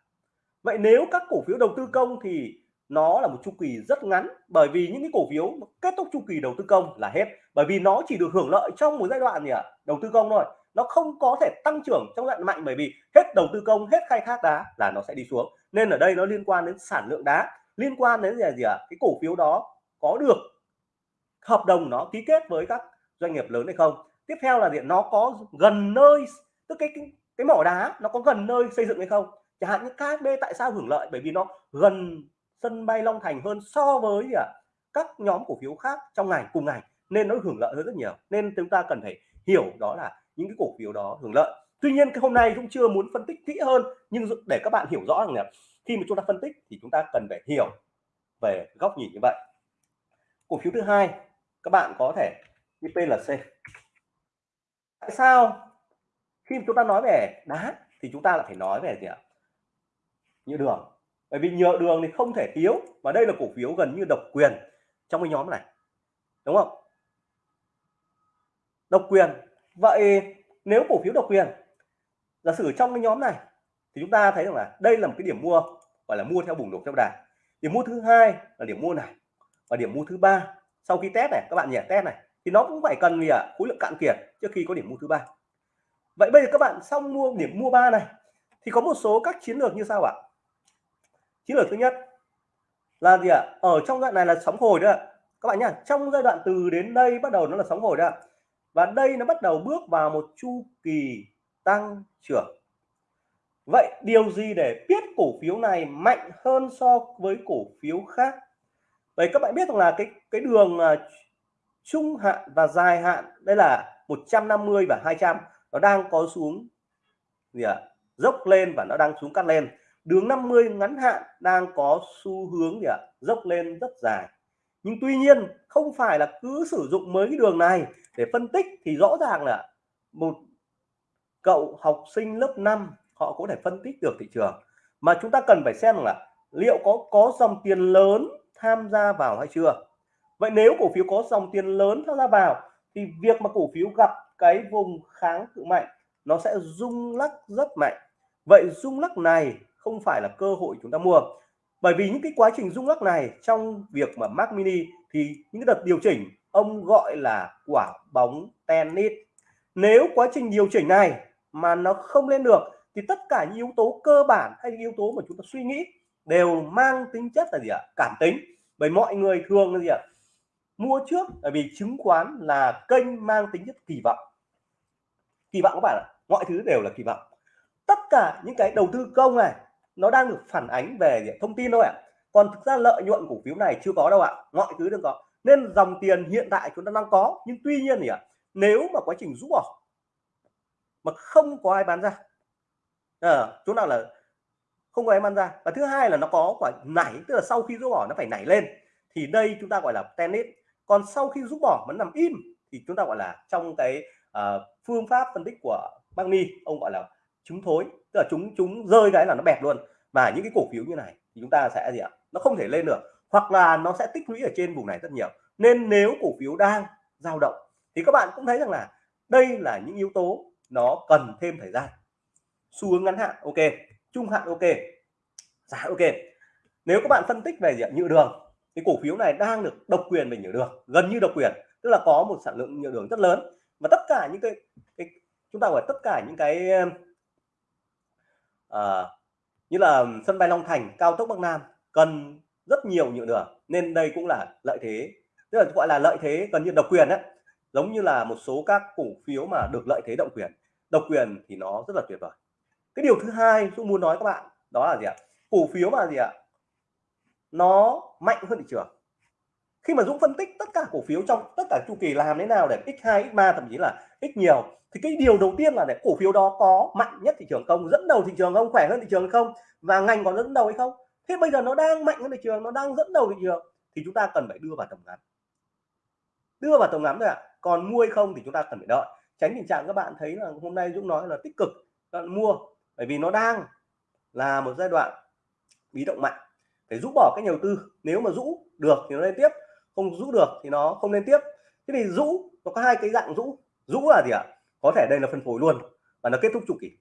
Vậy nếu các cổ phiếu đầu tư công thì nó là một chu kỳ rất ngắn bởi vì những cái cổ phiếu kết thúc chu kỳ đầu tư công là hết. Bởi vì nó chỉ được hưởng lợi trong một giai đoạn gì ạ? Đầu tư công thôi. Nó không có thể tăng trưởng trong giai đoạn mạnh bởi vì hết đầu tư công hết khai thác đá là nó sẽ đi xuống. Nên ở đây nó liên quan đến sản lượng đá liên quan đến gì, gì ạ? Cái cổ phiếu đó có được hợp đồng nó ký kết với các doanh nghiệp lớn hay không? Tiếp theo là điện nó có gần nơi tức cái, cái cái mỏ đá nó có gần nơi xây dựng hay không? Chẳng hạn như KSB tại sao hưởng lợi? Bởi vì nó gần sân bay Long Thành hơn so với gì ạ các nhóm cổ phiếu khác trong ngành, cùng ngành, nên nó hưởng lợi hơn rất nhiều. Nên chúng ta cần phải hiểu đó là những cái cổ phiếu đó hưởng lợi. Tuy nhiên, cái hôm nay cũng chưa muốn phân tích kỹ hơn, nhưng để các bạn hiểu rõ rằng là khi mà chúng ta phân tích thì chúng ta cần phải hiểu về góc nhìn như vậy. Cổ phiếu thứ hai, các bạn có thể như PLC tại sao khi chúng ta nói về đá thì chúng ta lại phải nói về gì ạ? Như đường bởi vì nhựa đường thì không thể thiếu, và đây là cổ phiếu gần như độc quyền trong cái nhóm này. Đúng không? Độc quyền. Vậy nếu cổ phiếu độc quyền, giả sử trong cái nhóm này, thì chúng ta thấy rằng là đây là một cái điểm mua, gọi là mua theo bùng nổ theo đà. Điểm mua thứ hai là điểm mua này, và điểm mua thứ ba. Sau khi test này, các bạn nhỉ test này, thì nó cũng phải cần gì ạ? À? khối lượng cạn kiệt trước khi có điểm mua thứ ba. Vậy bây giờ các bạn xong mua điểm mua ba này, thì có một số các chiến lược như sao ạ chiến lược thứ nhất là gì ạ? Ở trong đoạn này là sóng hồi đó các bạn nhá, trong giai đoạn từ đến đây bắt đầu nó là sóng hồi đó và đây nó bắt đầu bước vào một chu kỳ tăng trưởng. Vậy điều gì để biết cổ phiếu này mạnh hơn so với cổ phiếu khác? Vậy các bạn biết rằng là cái cái đường à, trung hạn và dài hạn, đây là 150 và 200 nó đang có xuống gì ạ? À? dốc lên và nó đang xuống cắt lên đường 50 ngắn hạn đang có xu hướng gì ạ? Dốc lên rất dài. Nhưng tuy nhiên, không phải là cứ sử dụng mấy cái đường này để phân tích thì rõ ràng là một cậu học sinh lớp 5 họ có thể phân tích được thị trường. Mà chúng ta cần phải xem là liệu có có dòng tiền lớn tham gia vào hay chưa. Vậy nếu cổ phiếu có dòng tiền lớn tham gia vào thì việc mà cổ phiếu gặp cái vùng kháng cự mạnh nó sẽ rung lắc rất mạnh. Vậy rung lắc này không phải là cơ hội chúng ta mua. Bởi vì những cái quá trình rung lắc này trong việc mà Mac Mini thì những cái đợt điều chỉnh, ông gọi là quả bóng tennis. Nếu quá trình điều chỉnh này mà nó không lên được thì tất cả những yếu tố cơ bản hay những yếu tố mà chúng ta suy nghĩ đều mang tính chất là gì ạ? Cảm tính. Bởi mọi người thường là gì ạ? Mua trước bởi vì chứng khoán là kênh mang tính chất kỳ vọng. Kỳ vọng các bạn ạ, mọi thứ đều là kỳ vọng. Tất cả những cái đầu tư công này nó đang được phản ánh về thông tin thôi ạ. Còn thực ra lợi nhuận cổ phiếu này chưa có đâu ạ. Mọi thứ đừng có. Nên dòng tiền hiện tại chúng ta đang có. Nhưng tuy nhiên thì ạ nếu mà quá trình rút bỏ mà không có ai bán ra à, chỗ nào là không có ai bán ra. Và thứ hai là nó có quả nảy tức là sau khi rút bỏ nó phải nảy lên. Thì đây chúng ta gọi là tennis. Còn sau khi rút bỏ vẫn nằm im thì chúng ta gọi là trong cái uh, phương pháp phân tích của Magni ông gọi là chúng thối tức là chúng chúng rơi cái là nó bẹp luôn. Và những cái cổ phiếu như này thì chúng ta sẽ gì ạ? Nó không thể lên được hoặc là nó sẽ tích lũy ở trên vùng này rất nhiều. Nên nếu cổ phiếu đang dao động thì các bạn cũng thấy rằng là đây là những yếu tố nó cần thêm thời gian. Xu hướng ngắn hạn ok. Trung hạn ok. Giá ok. Nếu các bạn phân tích về diện nhựa đường thì cổ phiếu này đang được độc quyền về nhựa đường gần như độc quyền. Tức là có một sản lượng nhựa đường rất lớn. Và tất cả những cái, cái chúng ta gọi tất cả những cái à, như là sân bay Long Thành cao tốc Bắc Nam cần rất nhiều nhựa đường nên đây cũng là lợi thế. Tức là gọi là lợi thế gần như độc quyền ấy. giống như là một số các cổ phiếu mà được lợi thế độc quyền. Độc quyền thì nó rất là tuyệt vời. Cái điều thứ hai tôi muốn nói các bạn đó là gì ạ? Cổ phiếu mà gì ạ? Nó mạnh hơn thị trường. Khi mà Dũng phân tích tất cả cổ phiếu trong tất cả chu kỳ làm thế nào để x2 x3 thậm chí là ít nhiều. Thì cái điều đầu tiên là để cổ phiếu đó có mạnh nhất thị trường không, dẫn đầu thị trường không, khỏe hơn thị trường không, và ngành có dẫn đầu hay không. Thế bây giờ nó đang mạnh hơn thị trường, nó đang dẫn đầu thị trường, thì chúng ta cần phải đưa vào tầm ngắm. Đưa vào tầm ngắm thôi ạ. À. còn mua hay không thì chúng ta cần phải đợi. Tránh tình trạng các bạn thấy là hôm nay Dũng nói là tích cực, bạn mua, bởi vì nó đang là một giai đoạn bí động mạnh. Phải rũ bỏ cái đầu tư. Nếu mà rũ được thì nó lên tiếp, không rũ được thì nó không lên tiếp. Thế thì rũ, nó có hai cái dạng rũ rũ là gì ạ? Có thể đây là phân phối luôn, và nó kết thúc chu kỳ.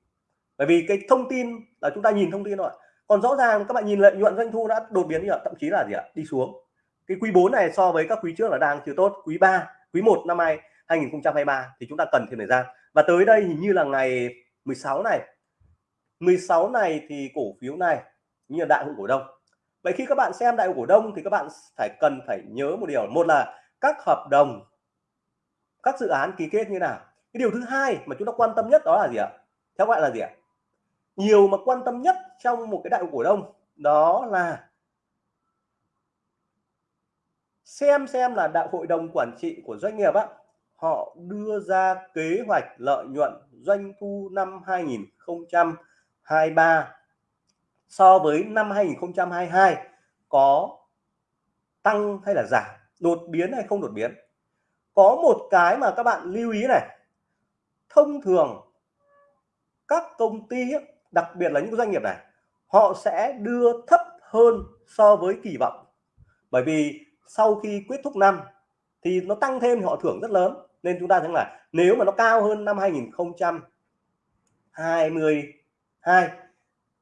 Bởi vì cái thông tin là chúng ta nhìn thông tin rồi. còn rõ ràng các bạn nhìn lợi nhuận doanh thu đã đột biến gì ạ, thậm chí là gì ạ? Đi xuống. Cái quý 4 này so với các quý trước là đang chưa tốt. Quý 3 quý 1 năm nay 2023 thì chúng ta cần thêm thời gian. Và tới đây hình như là ngày 16 này. 16 này thì cổ phiếu này như là đại hội cổ đông. Vậy khi các bạn xem đại hội cổ đông thì các bạn phải cần phải nhớ một điều. Một là các hợp đồng các dự án ký kết như nào. Cái điều thứ hai mà chúng ta quan tâm nhất đó là gì ạ? Theo gọi là gì ạ? Nhiều mà quan tâm nhất trong một cái đại hội cổ đông đó là xem xem là đại hội đồng quản trị của doanh nghiệp á, họ đưa ra kế hoạch lợi nhuận doanh thu năm 2023 so với năm 2022 có tăng hay là giảm, đột biến hay không đột biến? Có một cái mà các bạn lưu ý này. Thông thường, các công ty đặc biệt là những doanh nghiệp này, họ sẽ đưa thấp hơn so với kỳ vọng. Bởi vì sau khi kết thúc năm thì nó tăng thêm, họ thưởng rất lớn. Nên chúng ta thấy là nếu mà nó cao hơn năm 2022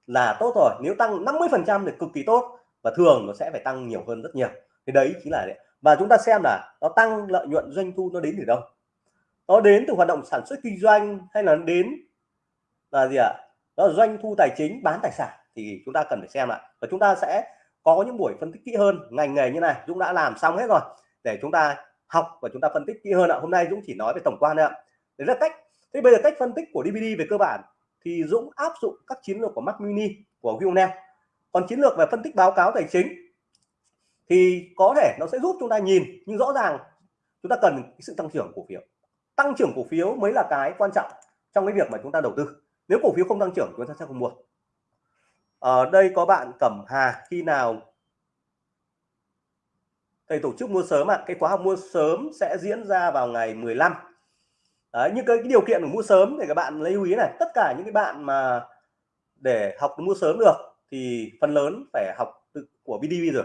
là tốt rồi. Nếu tăng 50 phần trăm thì cực kỳ tốt và thường nó sẽ phải tăng nhiều hơn rất nhiều. Thì đấy chính là và chúng ta xem là nó tăng lợi nhuận doanh thu nó đến từ đâu? Nó đến từ hoạt động sản xuất kinh doanh hay là đến là gì ạ? À? đó là doanh thu tài chính, bán tài sản. Thì chúng ta cần phải xem lại và chúng ta sẽ có những buổi phân tích kỹ hơn. Ngành nghề như này, Dũng đã làm xong hết rồi. Để chúng ta học và chúng ta phân tích kỹ hơn ạ. Hôm nay Dũng chỉ nói về tổng quan thôi ạ. Đấy là cách. Thế bây giờ cách phân tích của DVD về cơ bản thì Dũng áp dụng các chiến lược của Mac Mini, của Wionel còn chiến lược về phân tích báo cáo tài chính thì có thể nó sẽ giúp chúng ta nhìn nhưng rõ ràng chúng ta cần sự tăng trưởng cổ phiếu. Tăng trưởng cổ phiếu mới là cái quan trọng trong cái việc mà chúng ta đầu tư. Nếu cổ phiếu không tăng trưởng chúng ta sẽ không mua. Ở đây có bạn Cẩm Hà khi nào thầy tổ chức mua sớm ạ? À, cái khóa học mua sớm sẽ diễn ra vào ngày 15 Đấy, những cái, cái điều kiện của mua sớm để các bạn lấy lưu ý này tất cả những cái bạn mà để học mua sớm được thì phần lớn phải học từ của BDV rồi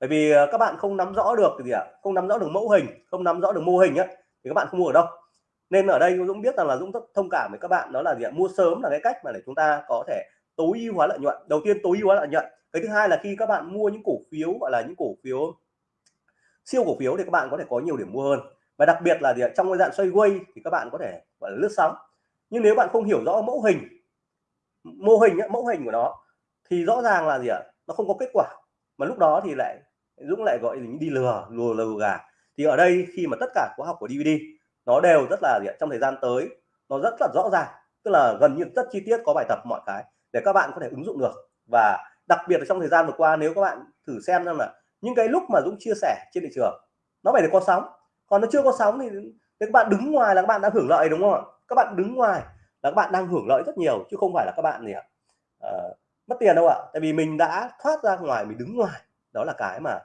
bởi vì ờ, các bạn không nắm rõ được gì ạ? À? không nắm rõ được mẫu hình, không nắm rõ được mô hình á, thì các bạn không mua ở đâu. Nên ở đây Dũng biết rằng là Dũng thông cảm với các bạn, đó là gì ạ? Mua sớm là cái cách mà để chúng ta có thể tối ưu hóa lợi nhuận, đầu tiên tối ưu hóa lợi nhuận. Cái thứ hai là khi các bạn mua những cổ phiếu, gọi là những cổ phiếu siêu cổ phiếu thì các bạn có thể có nhiều điểm mua hơn. Và đặc biệt là gì ạ? trong cái dạng xoay quay thì các bạn có thể, gọi là, lướt sóng. Nhưng nếu bạn không hiểu rõ mẫu hình, mô hình mẫu hình của nó, thì rõ ràng là gì ạ? Nó không có kết quả. Mà lúc đó thì lại Dũng lại gọi mình đi lừa lừa lừa gà. Thì ở đây khi mà tất cả khóa học của DVD nó đều rất là gì ạ? trong thời gian tới nó rất là rõ ràng tức là gần như rất chi tiết có bài tập mọi cái để các bạn có thể ứng dụng được. Và đặc biệt là trong thời gian vừa qua nếu các bạn thử xem rằng là những cái lúc mà Dũng chia sẻ trên thị trường nó phải được có sóng. Còn nó chưa có sóng thì, thì các bạn đứng ngoài là các bạn đã hưởng lợi đúng không ạ? Các bạn đứng ngoài là các bạn đang hưởng lợi rất nhiều chứ không phải là các bạn gì ạ uh, mất tiền đâu ạ. Tại vì mình đã thoát ra ngoài mình đứng ngoài đó là cái mà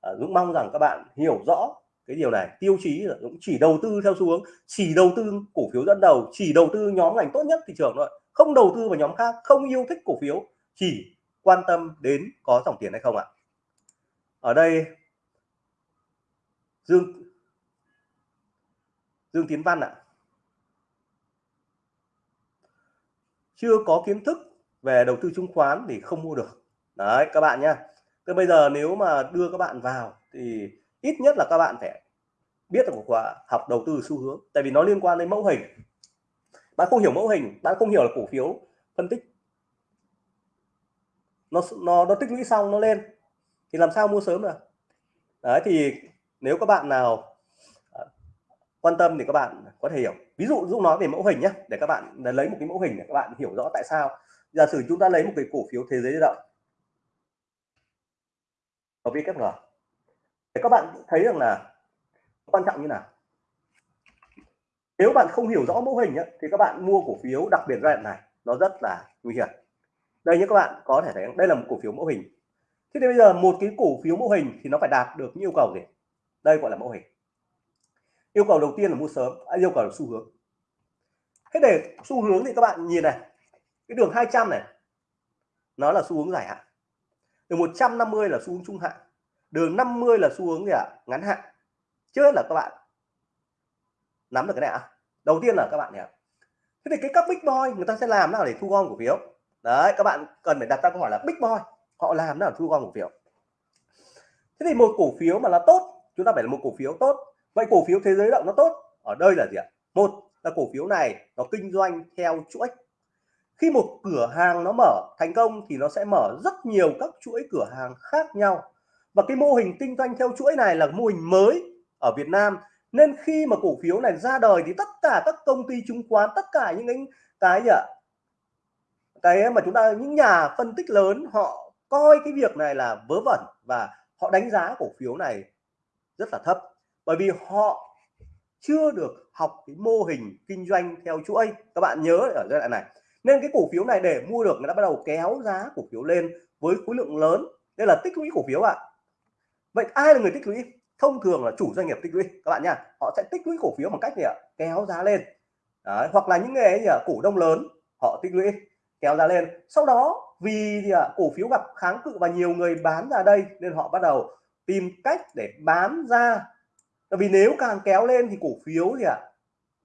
Ờ, Dũng mong rằng các bạn hiểu rõ cái điều này. Tiêu chí là Dũng chỉ đầu tư theo xu hướng, chỉ đầu tư cổ phiếu dẫn đầu, chỉ đầu tư nhóm ngành tốt nhất thị trường thôi, không đầu tư vào nhóm khác, không yêu thích cổ phiếu, chỉ quan tâm đến có dòng tiền hay không ạ. Ở đây, Dương Dương Tiến Văn ạ. Chưa có kiến thức về đầu tư chứng khoán thì không mua được. Đấy, các bạn nhá thế bây giờ nếu mà đưa các bạn vào thì ít nhất là các bạn phải biết được quả học đầu tư xu hướng. Tại vì nó liên quan đến mẫu hình. Bạn không hiểu mẫu hình, bạn không hiểu là cổ phiếu phân tích. Nó nó nó tích lũy xong nó lên. Thì làm sao mua sớm được? Đấy, thì nếu các bạn nào à, quan tâm thì các bạn có thể hiểu. Ví dụ, dũng nói về mẫu hình nhé để các bạn lấy một cái mẫu hình để các bạn hiểu rõ tại sao. Giả sử chúng ta lấy một cái cổ phiếu thế giới di động ở VKG để các bạn thấy rằng là quan trọng như nào? Nếu bạn không hiểu rõ mẫu hình ấy, thì các bạn mua cổ phiếu đặc biệt giai đoạn này nó rất là nguy hiểm. Đây như các bạn có thể thấy đây là một cổ phiếu mẫu hình. Thế thì bây giờ một cái cổ phiếu mẫu hình thì nó phải đạt được những yêu cầu gì? Đây gọi là mẫu hình. Yêu cầu đầu tiên là mua sớm à, yêu cầu là xu hướng. Thế để xu hướng thì các bạn nhìn này cái đường 200 này nó là xu hướng dài hạn đường 150 là xu hướng trung hạn đường 50 là xu hướng gì ạ? Ngắn hạn. Chưa là các bạn nắm được cái này à? đầu tiên là các bạn nhỉ thế thì cái các big boy người ta sẽ làm nào để thu gom cổ phiếu. Đấy, các bạn cần phải đặt ra câu hỏi là big boy, họ làm nào để thu gom cổ phiếu. Thế thì một cổ phiếu mà là tốt, chúng ta phải là một cổ phiếu tốt. Vậy cổ phiếu thế giới động nó tốt? Ở đây là gì ạ? Một là cổ phiếu này nó kinh doanh theo chuỗi khi một cửa hàng nó mở thành công thì nó sẽ mở rất nhiều các chuỗi cửa hàng khác nhau. Và cái mô hình kinh doanh theo chuỗi này là mô hình mới ở Việt Nam. Nên khi mà cổ phiếu này ra đời thì tất cả các công ty chứng khoán, tất cả những cái cái gì ạ? Cái mà chúng ta, những nhà phân tích lớn, họ coi cái việc này là vớ vẩn và họ đánh giá cổ phiếu này rất là thấp. Bởi vì họ chưa được học cái mô hình kinh doanh theo chuỗi. Các bạn nhớ ở giai đoạn này nên cái cổ phiếu này để mua được người ta bắt đầu kéo giá cổ phiếu lên với khối lượng lớn. Đây là tích lũy cổ phiếu ạ. À. vậy ai là người tích lũy? Thông thường là chủ doanh nghiệp tích lũy các bạn nha. Họ sẽ tích lũy cổ phiếu bằng cách gì ạ? Kéo giá lên. Đấy, hoặc là những người gì à, cổ đông lớn họ tích lũy kéo giá lên. Sau đó vì gì à, cổ phiếu gặp kháng cự và nhiều người bán ra đây nên họ bắt đầu tìm cách để bán ra. Vì nếu càng kéo lên thì cổ phiếu gì ạ?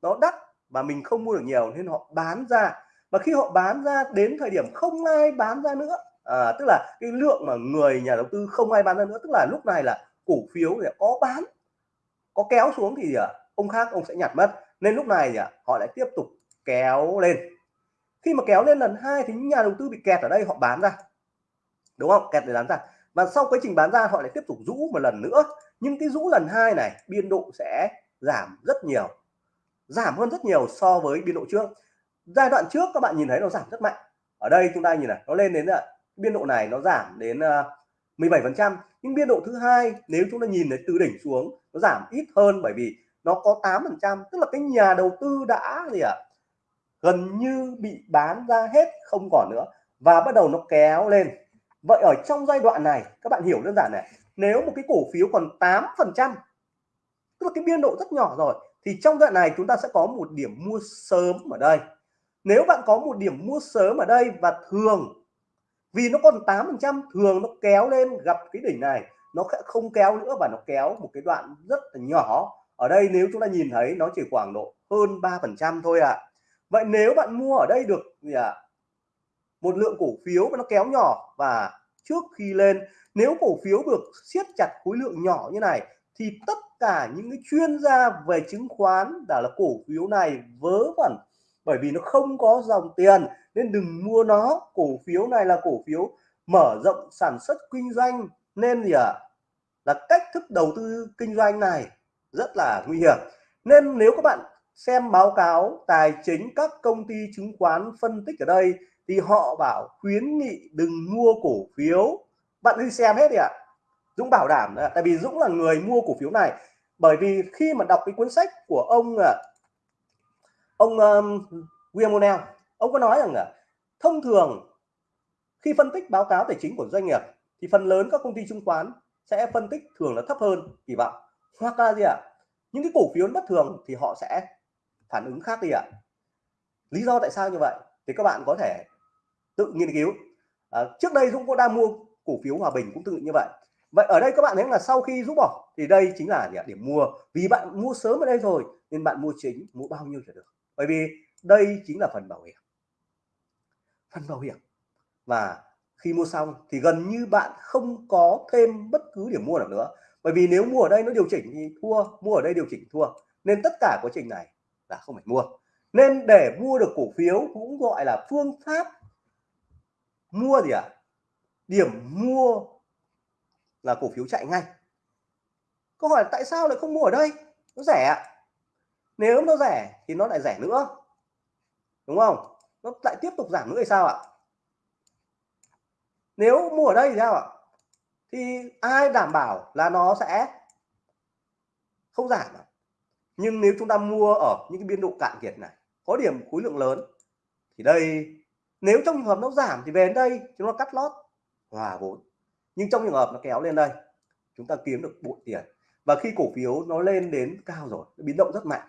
Nó đắt mà mình không mua được nhiều nên họ bán ra và khi họ bán ra đến thời điểm không ai bán ra nữa à, tức là cái lượng mà người nhà đầu tư không ai bán ra nữa tức là lúc này là cổ phiếu thì có bán có kéo xuống thì à, ông khác ông sẽ nhặt mất nên lúc này à, họ lại tiếp tục kéo lên. Khi mà kéo lên lần hai thì những nhà đầu tư bị kẹt ở đây họ bán ra. Đúng không? Kẹt để bán ra. Và sau quá trình bán ra họ lại tiếp tục rũ một lần nữa. Nhưng cái rũ lần hai này biên độ sẽ giảm rất nhiều. Giảm hơn rất nhiều so với biên độ trước giai đoạn trước các bạn nhìn thấy nó giảm rất mạnh. Ở đây chúng ta nhìn này nó lên đến là biên độ này nó giảm đến à, 17 phần trăm. Nhưng biên độ thứ hai nếu chúng ta nhìn thấy từ đỉnh xuống nó giảm ít hơn bởi vì nó có 8 phần trăm. Tức là cái nhà đầu tư đã gì ạ? À, gần như bị bán ra hết không còn nữa. Và bắt đầu nó kéo lên. Vậy ở trong giai đoạn này các bạn hiểu đơn giản này nếu một cái cổ phiếu còn 8 phần trăm tức là cái biên độ rất nhỏ rồi thì trong đoạn này chúng ta sẽ có một điểm mua sớm ở đây nếu bạn có một điểm mua sớm ở đây và thường, vì nó còn 8% thường nó kéo lên gặp cái đỉnh này, nó sẽ không kéo nữa và nó kéo một cái đoạn rất là nhỏ ở đây nếu chúng ta nhìn thấy nó chỉ khoảng độ hơn 3% thôi ạ à. vậy nếu bạn mua ở đây được gì ạ à? một lượng cổ phiếu mà nó kéo nhỏ và trước khi lên, nếu cổ phiếu được siết chặt khối lượng nhỏ như này, thì tất cả những cái chuyên gia về chứng khoán đã là cổ phiếu này vớ vẩn bởi vì nó không có dòng tiền, nên đừng mua nó. Cổ phiếu này là cổ phiếu mở rộng sản xuất kinh doanh. Nên gì ạ? À? là cách thức đầu tư kinh doanh này rất là nguy hiểm. Nên nếu các bạn xem báo cáo tài chính các công ty chứng khoán phân tích ở đây, thì họ bảo khuyến nghị đừng mua cổ phiếu. Bạn đi xem hết đi ạ. À. Dũng bảo đảm tại vì Dũng là người mua cổ phiếu này. Bởi vì khi mà đọc cái cuốn sách của ông ông um, William O'Neill ông có nói rằng là thông thường khi phân tích báo cáo tài chính của doanh nghiệp thì phần lớn các công ty chứng khoán sẽ phân tích thường là thấp hơn kỳ vọng. Hoặc là gì ạ? À? những cái cổ phiếu bất thường thì họ sẽ phản ứng khác đi ạ. À. lý do tại sao như vậy thì các bạn có thể tự nghiên cứu. À, trước đây Dũng cũng đang mua cổ phiếu Hòa Bình cũng tự như vậy. Vậy ở đây các bạn thấy là sau khi rút bỏ thì đây chính là điểm mua. Vì bạn mua sớm ở đây rồi nên bạn mua chính mua bao nhiêu là được bởi vì đây chính là phần bảo hiểm. Phần bảo hiểm. Và khi mua xong thì gần như bạn không có thêm bất cứ điểm mua nào nữa. Bởi vì nếu mua ở đây nó điều chỉnh thì thua, mua ở đây điều chỉnh thua. Nên tất cả quá trình này là không phải mua. Nên để mua được cổ phiếu cũng gọi là phương pháp mua gì ạ? À? điểm mua là cổ phiếu chạy ngay. Câu hỏi tại sao lại không mua ở đây? Nó rẻ nếu nó rẻ thì nó lại rẻ nữa. Đúng không? Nó lại tiếp tục giảm nữa thì sao ạ? Nếu mua ở đây thì sao ạ? Thì ai đảm bảo là nó sẽ không giảm nhưng nếu chúng ta mua ở những cái biên độ cạn kiệt này, có điểm khối lượng lớn, thì đây, nếu trong trường hợp nó giảm thì về đến đây chúng ta cắt lót, hòa vốn. Nhưng trong trường hợp nó kéo lên đây, chúng ta kiếm được bộ tiền. Và khi cổ phiếu nó lên đến cao rồi, nó biến động rất mạnh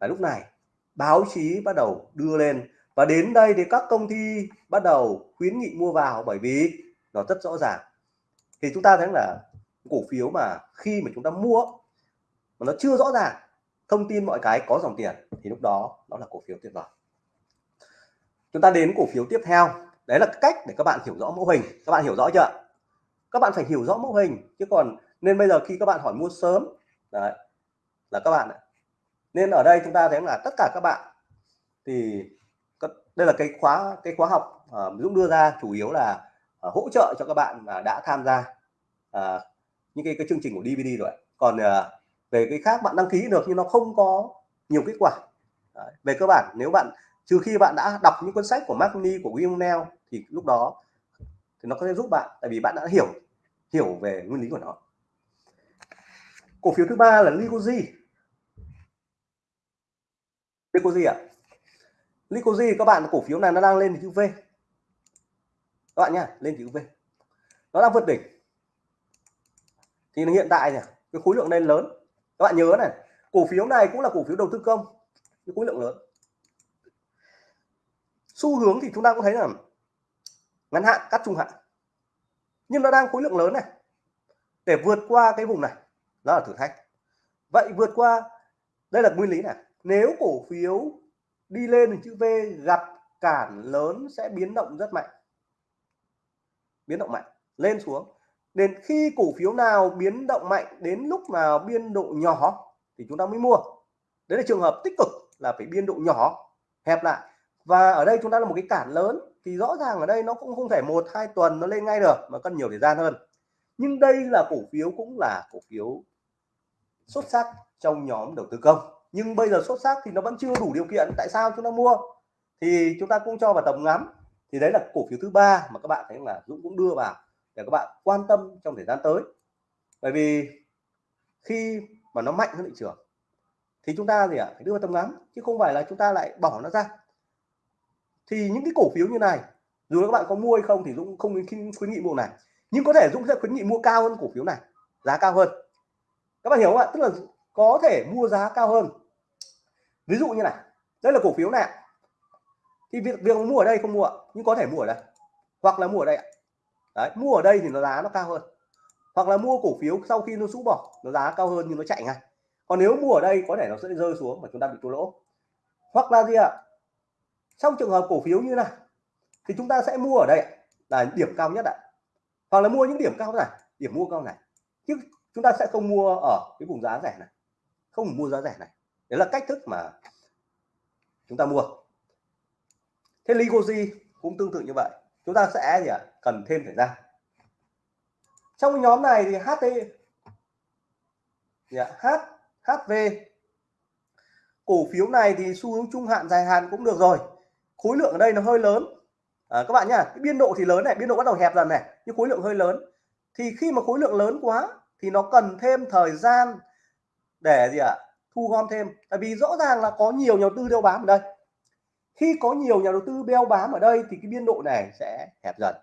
và lúc này báo chí bắt đầu đưa lên. Và đến đây thì các công ty bắt đầu khuyến nghị mua vào bởi vì nó rất rõ ràng. Thì chúng ta thấy là cổ phiếu mà khi mà chúng ta mua mà nó chưa rõ ràng thông tin mọi cái có dòng tiền thì lúc đó đó là cổ phiếu tuyệt vời. Chúng ta đến cổ phiếu tiếp theo. Đấy là cách để các bạn hiểu rõ mẫu hình. Các bạn hiểu rõ chưa? Các bạn phải hiểu rõ mẫu hình chứ còn nên bây giờ khi các bạn hỏi mua sớm đấy, là các bạn nên ở đây chúng ta thấy là tất cả các bạn thì đây là cái khóa cái khóa học ờ, Dũng đưa ra chủ yếu là ờ, hỗ trợ cho các bạn đã tham gia ờ, những cái, cái chương trình của DVD rồi. Còn về cái khác bạn đăng ký được nhưng nó không có nhiều kết quả. Đấy. về cơ bản nếu bạn trừ khi bạn đã đọc những cuốn sách của Mark Lee của William Neal thì lúc đó thì nó có thể giúp bạn tại vì bạn đã hiểu hiểu về nguyên lý của nó. Cổ phiếu thứ ba là Licoji Licoji ạ? À? Licoji các bạn cổ phiếu này nó đang lên chữ V. Các bạn nhá, lên chữ V. Nó đang vượt đỉnh. Thì hiện tại nhỉ cái khối lượng lên lớn. Các bạn nhớ này, cổ phiếu này cũng là cổ phiếu đầu tư công, cái khối lượng lớn. Xu hướng thì chúng ta cũng thấy là ngắn hạn, cắt trung hạn. Nhưng nó đang khối lượng lớn này. Để vượt qua cái vùng này, đó là thử thách. Vậy vượt qua, đây là nguyên lý này nếu cổ phiếu đi lên thì chữ V gặp cản lớn sẽ biến động rất mạnh. Biến động mạnh, lên xuống. Nên khi cổ phiếu nào biến động mạnh đến lúc nào biên độ nhỏ thì chúng ta mới mua. Đấy là trường hợp tích cực là phải biên độ nhỏ, hẹp lại. Và ở đây chúng ta là một cái cản lớn thì rõ ràng ở đây nó cũng không thể một, hai tuần nó lên ngay được, mà cần nhiều thời gian hơn. Nhưng đây là cổ phiếu cũng là cổ phiếu xuất sắc trong nhóm đầu tư công nhưng bây giờ xuất sắc thì nó vẫn chưa đủ điều kiện. Tại sao chúng ta mua? Thì chúng ta cũng cho vào tầm ngắm. Thì đấy là cổ phiếu thứ ba mà các bạn thấy là Dũng cũng đưa vào để các bạn quan tâm trong thời gian tới. Bởi vì khi mà nó mạnh hơn thị trường thì chúng ta gì ạ? Phải đưa vào tầm ngắm, chứ không phải là chúng ta lại bỏ nó ra. Thì những cái cổ phiếu như này, dù các bạn có mua hay không thì Dũng không khuyến nghị mua này. Nhưng có thể Dũng sẽ khuyến nghị mua cao hơn cổ phiếu này, giá cao hơn. Các bạn hiểu không ạ? Tức là có thể mua giá cao hơn ví dụ như này, đây là cổ phiếu này thì việc việc mua ở đây không mua nhưng có thể mua ở đây, hoặc là mua ở đây đấy, mua ở đây thì nó giá nó cao hơn. Hoặc là mua cổ phiếu sau khi nó rũ bỏ, nó giá cao hơn nhưng nó chạy ngay. Còn nếu mua ở đây, có thể nó sẽ rơi xuống và chúng ta bị thua lỗ. Hoặc là gì ạ? Trong trường hợp cổ phiếu như này, thì chúng ta sẽ mua ở đây là điểm cao nhất ạ. Hoặc là mua những điểm cao này, điểm mua cao này. Chứ chúng ta sẽ không mua ở cái vùng giá rẻ này. Không mua giá rẻ này đấy là cách thức mà chúng ta mua. Thế Ligoji cũng tương tự như vậy. Chúng ta sẽ gì ạ? Cần thêm thời gian. Trong nhóm này thì HT dạ, H HV cổ phiếu này thì xu hướng trung hạn dài hạn cũng được rồi. Khối lượng ở đây nó hơi lớn. À, các bạn nhá cái biên độ thì lớn này biên độ bắt đầu hẹp dần này nhưng khối lượng hơi lớn. Thì khi mà khối lượng lớn quá thì nó cần thêm thời gian để gì ạ? à? Thu gom thêm. Tại vì rõ ràng là có nhiều nhà đầu tư đeo bám ở đây. Khi có nhiều nhà đầu tư đeo bám ở đây thì cái biên độ này sẽ hẹp dần.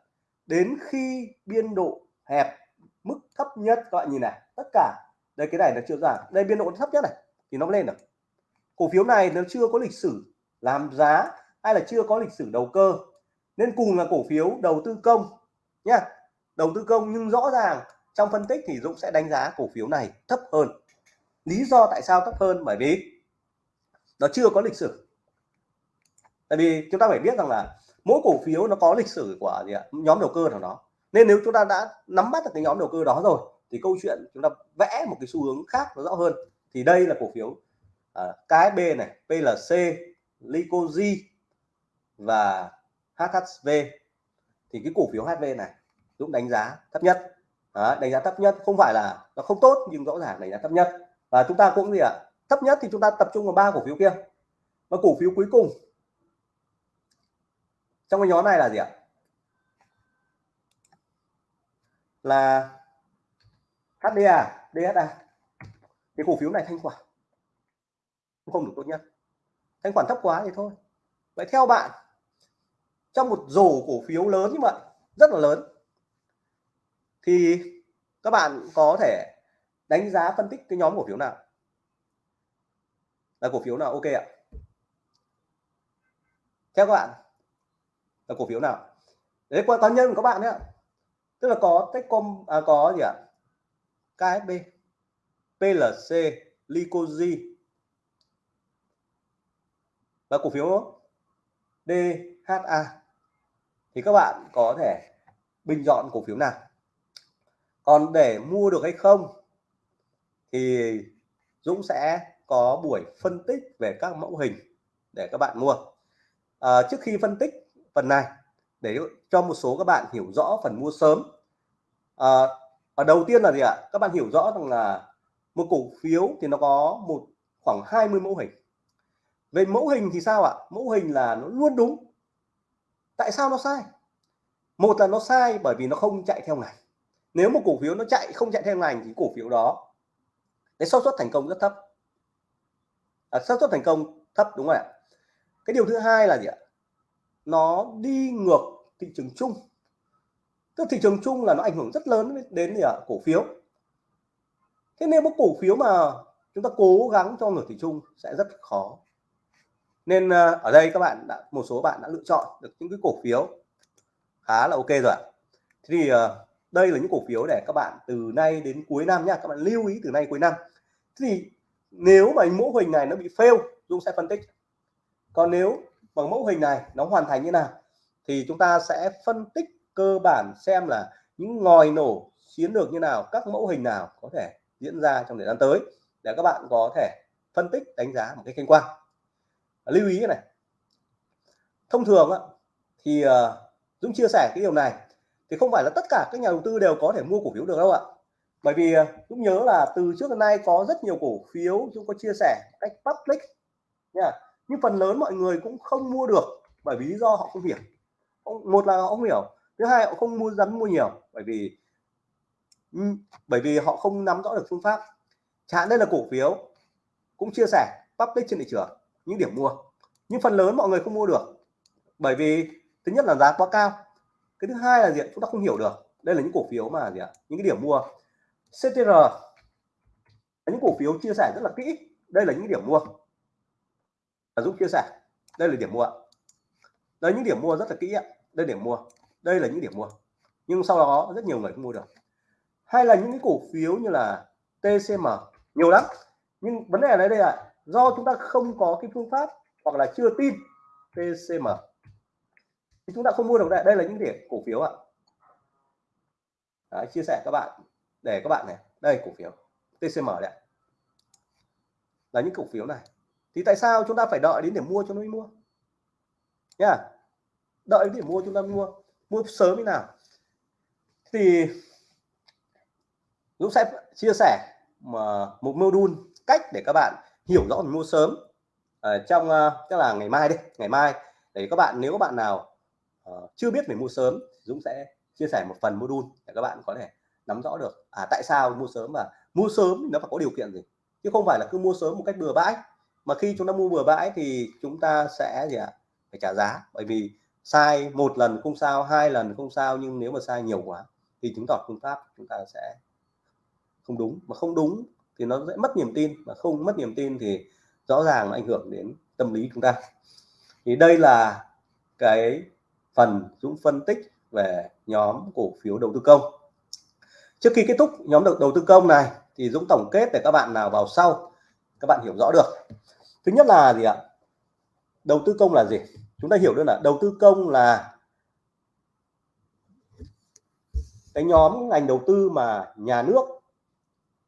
Đến khi biên độ hẹp mức thấp nhất các bạn nhìn này tất cả đây cái này là chưa giảm, đây biên độ thấp nhất này thì nó lên được. Cổ phiếu này nó chưa có lịch sử làm giá hay là chưa có lịch sử đầu cơ. Nên cùng là cổ phiếu đầu tư công nhá. Đầu tư công nhưng rõ ràng trong phân tích thì Dũng sẽ đánh giá cổ phiếu này thấp hơn lý do tại sao thấp hơn? Bởi vì nó chưa có lịch sử. Tại vì chúng ta phải biết rằng là mỗi cổ phiếu nó có lịch sử của gì ạ? nhóm đầu cơ của nó. Nên nếu chúng ta đã nắm bắt được cái nhóm đầu cơ đó rồi thì câu chuyện chúng ta vẽ một cái xu hướng khác nó rõ hơn. Thì đây là cổ phiếu uh, à, KSB này PLC Licoji và HHV thì cái cổ phiếu HV này Dũng đánh giá thấp nhất. Đó, đánh giá thấp nhất không phải là nó không tốt nhưng rõ ràng đánh giá thấp nhất và chúng ta cũng gì ạ? À, thấp nhất thì chúng ta tập trung vào ba cổ phiếu kia. Và cổ phiếu cuối cùng. Trong cái nhóm này là gì ạ? Là HDA DSA cái cổ phiếu này thanh khoản. Không được tốt nhất. Thanh khoản thấp quá thì thôi. Vậy theo bạn trong một rổ cổ phiếu lớn như vậy rất là lớn thì các bạn có thể đánh giá phân tích cái nhóm cổ phiếu nào? Là cổ phiếu nào? Ok ạ. Theo các bạn là cổ phiếu nào? Đấy qua cá nhân của các bạn đấy ạ tức là có Techcom à, có gì ạ? KSB PLC Licoji và cổ phiếu DHA thì các bạn có thể bình chọn cổ phiếu nào? Còn để mua được hay không? Thì Dũng sẽ có buổi phân tích về các mẫu hình để các bạn mua. À, trước khi phân tích phần này để cho một số các bạn hiểu rõ phần mua sớm. À, ở đầu tiên là gì ạ? Các bạn hiểu rõ rằng là một cổ phiếu thì nó có một khoảng 20 mẫu hình. Về mẫu hình thì sao ạ? Mẫu hình là nó luôn đúng. Tại sao nó sai? Một là nó sai bởi vì nó không chạy theo ngành. Nếu một cổ phiếu nó chạy không chạy theo ngành thì cổ phiếu đó cái xác suất thành công rất thấp. À, xác suất thành công thấp đúng không ạ? Cái điều thứ hai là gì ạ? Nó đi ngược thị trường chung. Tức thị trường chung là nó ảnh hưởng rất lớn đến gì ạ? Cổ phiếu. Thế nên một cổ phiếu mà chúng ta cố gắng cho ngược thị trường sẽ rất khó. Nên à, ở đây các bạn đã một số bạn đã lựa chọn được những cái cổ phiếu khá là ok rồi thì à, đây là những cổ phiếu để các bạn từ nay đến cuối năm nha các bạn lưu ý từ nay cuối năm. Thì nếu mà mẫu hình này nó bị fail Dung sẽ phân tích. Còn nếu bằng mẫu hình này nó hoàn thành như nào thì chúng ta sẽ phân tích cơ bản xem là những ngòi nổ chiến lược như nào, các mẫu hình nào có thể diễn ra trong thời gian tới để các bạn có thể phân tích, đánh giá một cái khách quan. Lưu ý này. Thông thường thì ờ, Dũng chia sẻ cái điều này thì không phải là tất cả các nhà đầu tư đều có thể mua cổ phiếu được đâu ạ. Bởi vì à, cũng nhớ là từ trước đến nay có rất nhiều cổ phiếu chúng có chia sẻ cách public nha. Nhưng phần lớn mọi người cũng không mua được bởi vì lý do họ không hiểu. Một là họ không hiểu, thứ hai họ không mua, dám mua nhiều bởi vì bởi vì họ không nắm rõ được phương pháp. Chẳng đây là cổ phiếu cũng chia sẻ public trên thị trường những điểm mua, nhưng phần lớn mọi người không mua được bởi vì, thứ nhất là giá quá cao cái thứ hai là gì chúng ta không hiểu được. Đây là những cổ phiếu mà gì ạ? Những cái điểm mua. CTR những cổ phiếu chia sẻ rất là kỹ. Đây là những điểm mua. Và giúp chia sẻ. Đây là điểm mua đây những điểm mua rất là kỹ ạ. Đây điểm mua. Đây là những điểm mua. Nhưng sau đó rất nhiều người không mua được. Hay là những cái cổ phiếu như là TCM nhiều lắm. Nhưng vấn đề ở đây là do chúng ta không có cái phương pháp hoặc là chưa tin TCM thì chúng ta không mua được đây. Đây là những điểm cổ phiếu ạ. Đấy, chia sẻ các bạn. Để các bạn này đây cổ phiếu. TCM đấy là những cổ phiếu này. Thì tại sao chúng ta phải đợi đến để mua cho nó mới mua? Nha. Đợi đến để mua chúng ta mua. Mua sớm như nào? Thì Dũng sẽ chia sẻ mà một module cách để các bạn hiểu rõ mình mua sớm. Ở trong ờ, chắc là ngày mai đi. Ngày mai. Để các bạn nếu các bạn nào uh, chưa biết về mua sớm Dũng sẽ chia sẻ một phần module để các bạn có thể nắm rõ được. À tại sao mua sớm và mua sớm nó phải có điều kiện gì? Chứ không phải là cứ mua sớm một cách bừa bãi. Mà khi chúng ta mua bừa bãi thì chúng ta sẽ gì ạ? À? phải trả giá. Bởi vì sai một lần không sao hai lần không sao nhưng nếu mà sai nhiều quá thì chứng tỏ phương pháp chúng ta sẽ không đúng. Mà không đúng thì nó sẽ mất niềm tin. Mà không mất niềm tin thì rõ ràng nó ảnh hưởng đến tâm lý chúng ta. Thì đây là cái phần Dũng phân tích về nhóm cổ phiếu đầu tư công. Trước khi kết thúc nhóm đầu tư công này thì Dũng tổng kết để các bạn nào vào sau, các bạn hiểu rõ được. Thứ nhất là gì ạ? Đầu tư công là gì? Chúng ta hiểu được là đầu tư công là cái nhóm ngành đầu tư mà nhà nước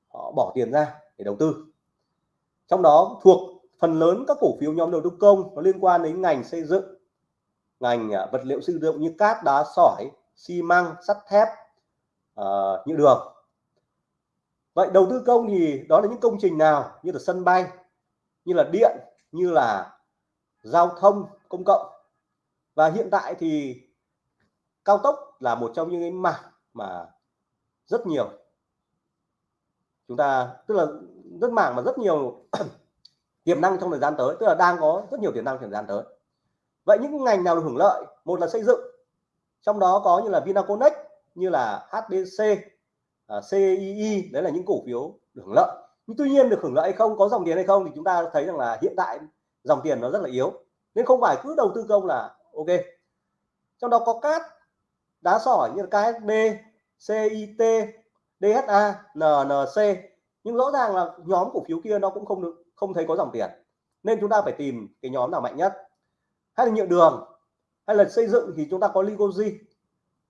họ bỏ tiền ra để đầu tư. Trong đó thuộc phần lớn các cổ phiếu nhóm đầu tư công nó liên quan đến ngành xây dựng ngành à, vật liệu xây dựng như cát đá sỏi xi măng sắt thép uh, như đường. Vậy đầu tư công thì đó là những công trình nào như là sân bay như là điện như là giao thông công cộng? Và hiện tại thì cao tốc là một trong những cái mảng mà rất nhiều. Chúng ta tức là rất mảng mà rất nhiều [CLEARS THROAT] tiềm năng trong thời gian tới tức là đang có rất nhiều tiềm năng trong thời gian tới vậy những ngành nào được hưởng lợi? Một là xây dựng trong đó có như là Vinaconex như là HDC uh, à, CII đấy là những cổ phiếu được hưởng lợi. Nhưng tuy nhiên được hưởng lợi hay không có dòng tiền hay không thì chúng ta thấy rằng là hiện tại dòng tiền nó rất là yếu. Nên không phải cứ đầu tư công là ok. Trong đó có cát đá sỏi như là KSB CIT DHA NNC nhưng rõ ràng là nhóm cổ phiếu kia nó cũng không được không thấy có dòng tiền. Nên chúng ta phải tìm cái nhóm nào mạnh nhất hay là nhựa đường, hay là xây dựng thì chúng ta có Ligozi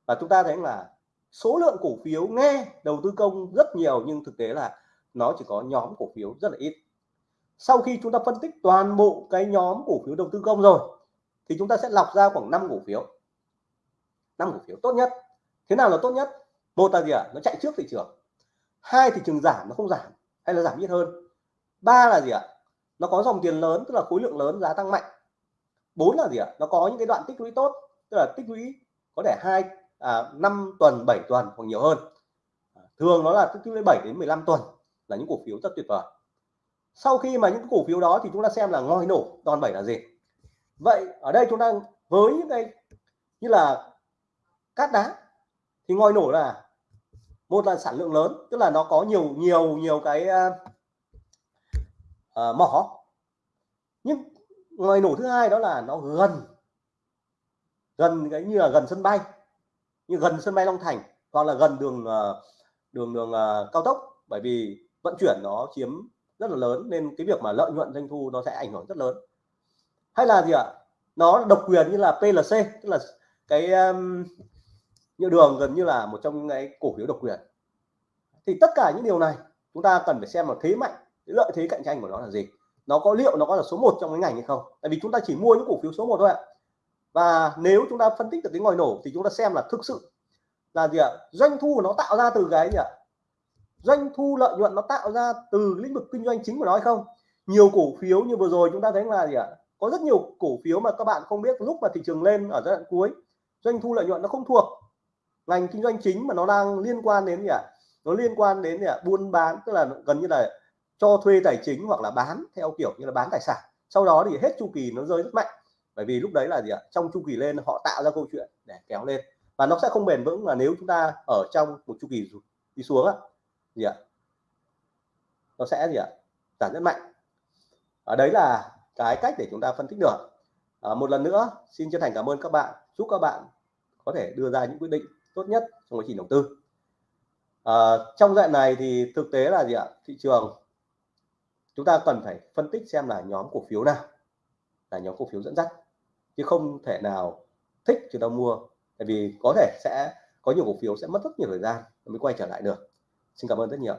và chúng ta thấy là số lượng cổ phiếu nghe đầu tư công rất nhiều, nhưng thực tế là nó chỉ có nhóm cổ phiếu rất là ít. Sau khi chúng ta phân tích toàn bộ cái nhóm cổ phiếu đầu tư công rồi, thì chúng ta sẽ lọc ra khoảng 5 cổ phiếu. Năm cổ phiếu tốt nhất. Thế nào là tốt nhất? Một là gì ạ? À? nó chạy trước thị trường. Hai, thị trường giảm nó không giảm, hay là giảm ít hơn? Ba là gì ạ? À? nó có dòng tiền lớn, tức là khối lượng lớn giá tăng mạnh bốn là gì ạ? Nó có những cái đoạn tích lũy tốt tức là tích lũy có thể hai à, 5 tuần 7 tuần hoặc nhiều hơn. À, thường nó là tích lũy 7 đến 15 tuần là những cổ phiếu rất tuyệt vời. Sau khi mà những cổ phiếu đó thì chúng ta xem là ngòi nổ đòn bẩy là gì. Vậy ở đây chúng ta với những cái như là cát đá thì ngòi nổ là một là sản lượng lớn tức là nó có nhiều nhiều nhiều cái uh, uh, mỏ. Nhưng ngoài nổ thứ hai đó là nó gần gần cái như là gần sân bay như gần sân bay Long Thành hoặc là gần đường ờ, đường đường ờ, cao tốc. Bởi vì vận chuyển nó chiếm rất là lớn nên cái việc mà lợi nhuận doanh thu nó sẽ ảnh hưởng rất lớn. Hay là gì ạ? Nó độc quyền như là PLC tức là cái um, nhựa đường gần như là một trong những cái cổ phiếu độc quyền. Thì tất cả những điều này chúng ta cần phải xem là thế mạnh lợi thế cạnh tranh của nó là gì nó có liệu nó có là số 1 trong cái ngành hay không? Tại vì chúng ta chỉ mua những cổ phiếu số 1 thôi ạ. Và nếu chúng ta phân tích được cái ngòi nổ thì chúng ta xem là thực sự là gì ạ? Doanh thu của nó tạo ra từ cái gì ạ? Doanh thu lợi nhuận nó tạo ra từ lĩnh vực kinh doanh chính của nó hay không? Nhiều cổ phiếu như vừa rồi chúng ta thấy là gì ạ? Có rất nhiều cổ phiếu mà các bạn không biết lúc mà thị trường lên ở giai đoạn cuối, doanh thu lợi nhuận nó không thuộc. Ngành kinh doanh chính mà nó đang liên quan đến gì ạ? Nó liên quan đến gì ạ? Buôn bán, tức là gần như là cho thuê tài chính hoặc là bán theo kiểu như là bán tài sản. Sau đó thì hết chu kỳ nó rơi rất mạnh. Bởi vì lúc đấy là gì ạ? Trong chu kỳ lên họ tạo ra câu chuyện để kéo lên. Và nó sẽ không bền vững là nếu chúng ta ở trong một chu kỳ đi xuống á gì ạ? Nó sẽ gì ạ? Giảm rất mạnh. Ở đấy là cái cách để chúng ta phân tích được. À, một lần nữa xin chân thành cảm ơn các bạn. Chúc các bạn có thể đưa ra những quyết định tốt nhất trong quá trình đầu tư. À, trong đoạn này thì thực tế là gì ạ? Thị trường chúng ta cần phải phân tích xem là nhóm cổ phiếu nào, là nhóm cổ phiếu dẫn dắt, chứ không thể nào thích chúng ta mua. Tại vì có thể sẽ, có nhiều cổ phiếu sẽ mất rất nhiều thời gian mới quay trở lại được. Xin cảm ơn rất nhiều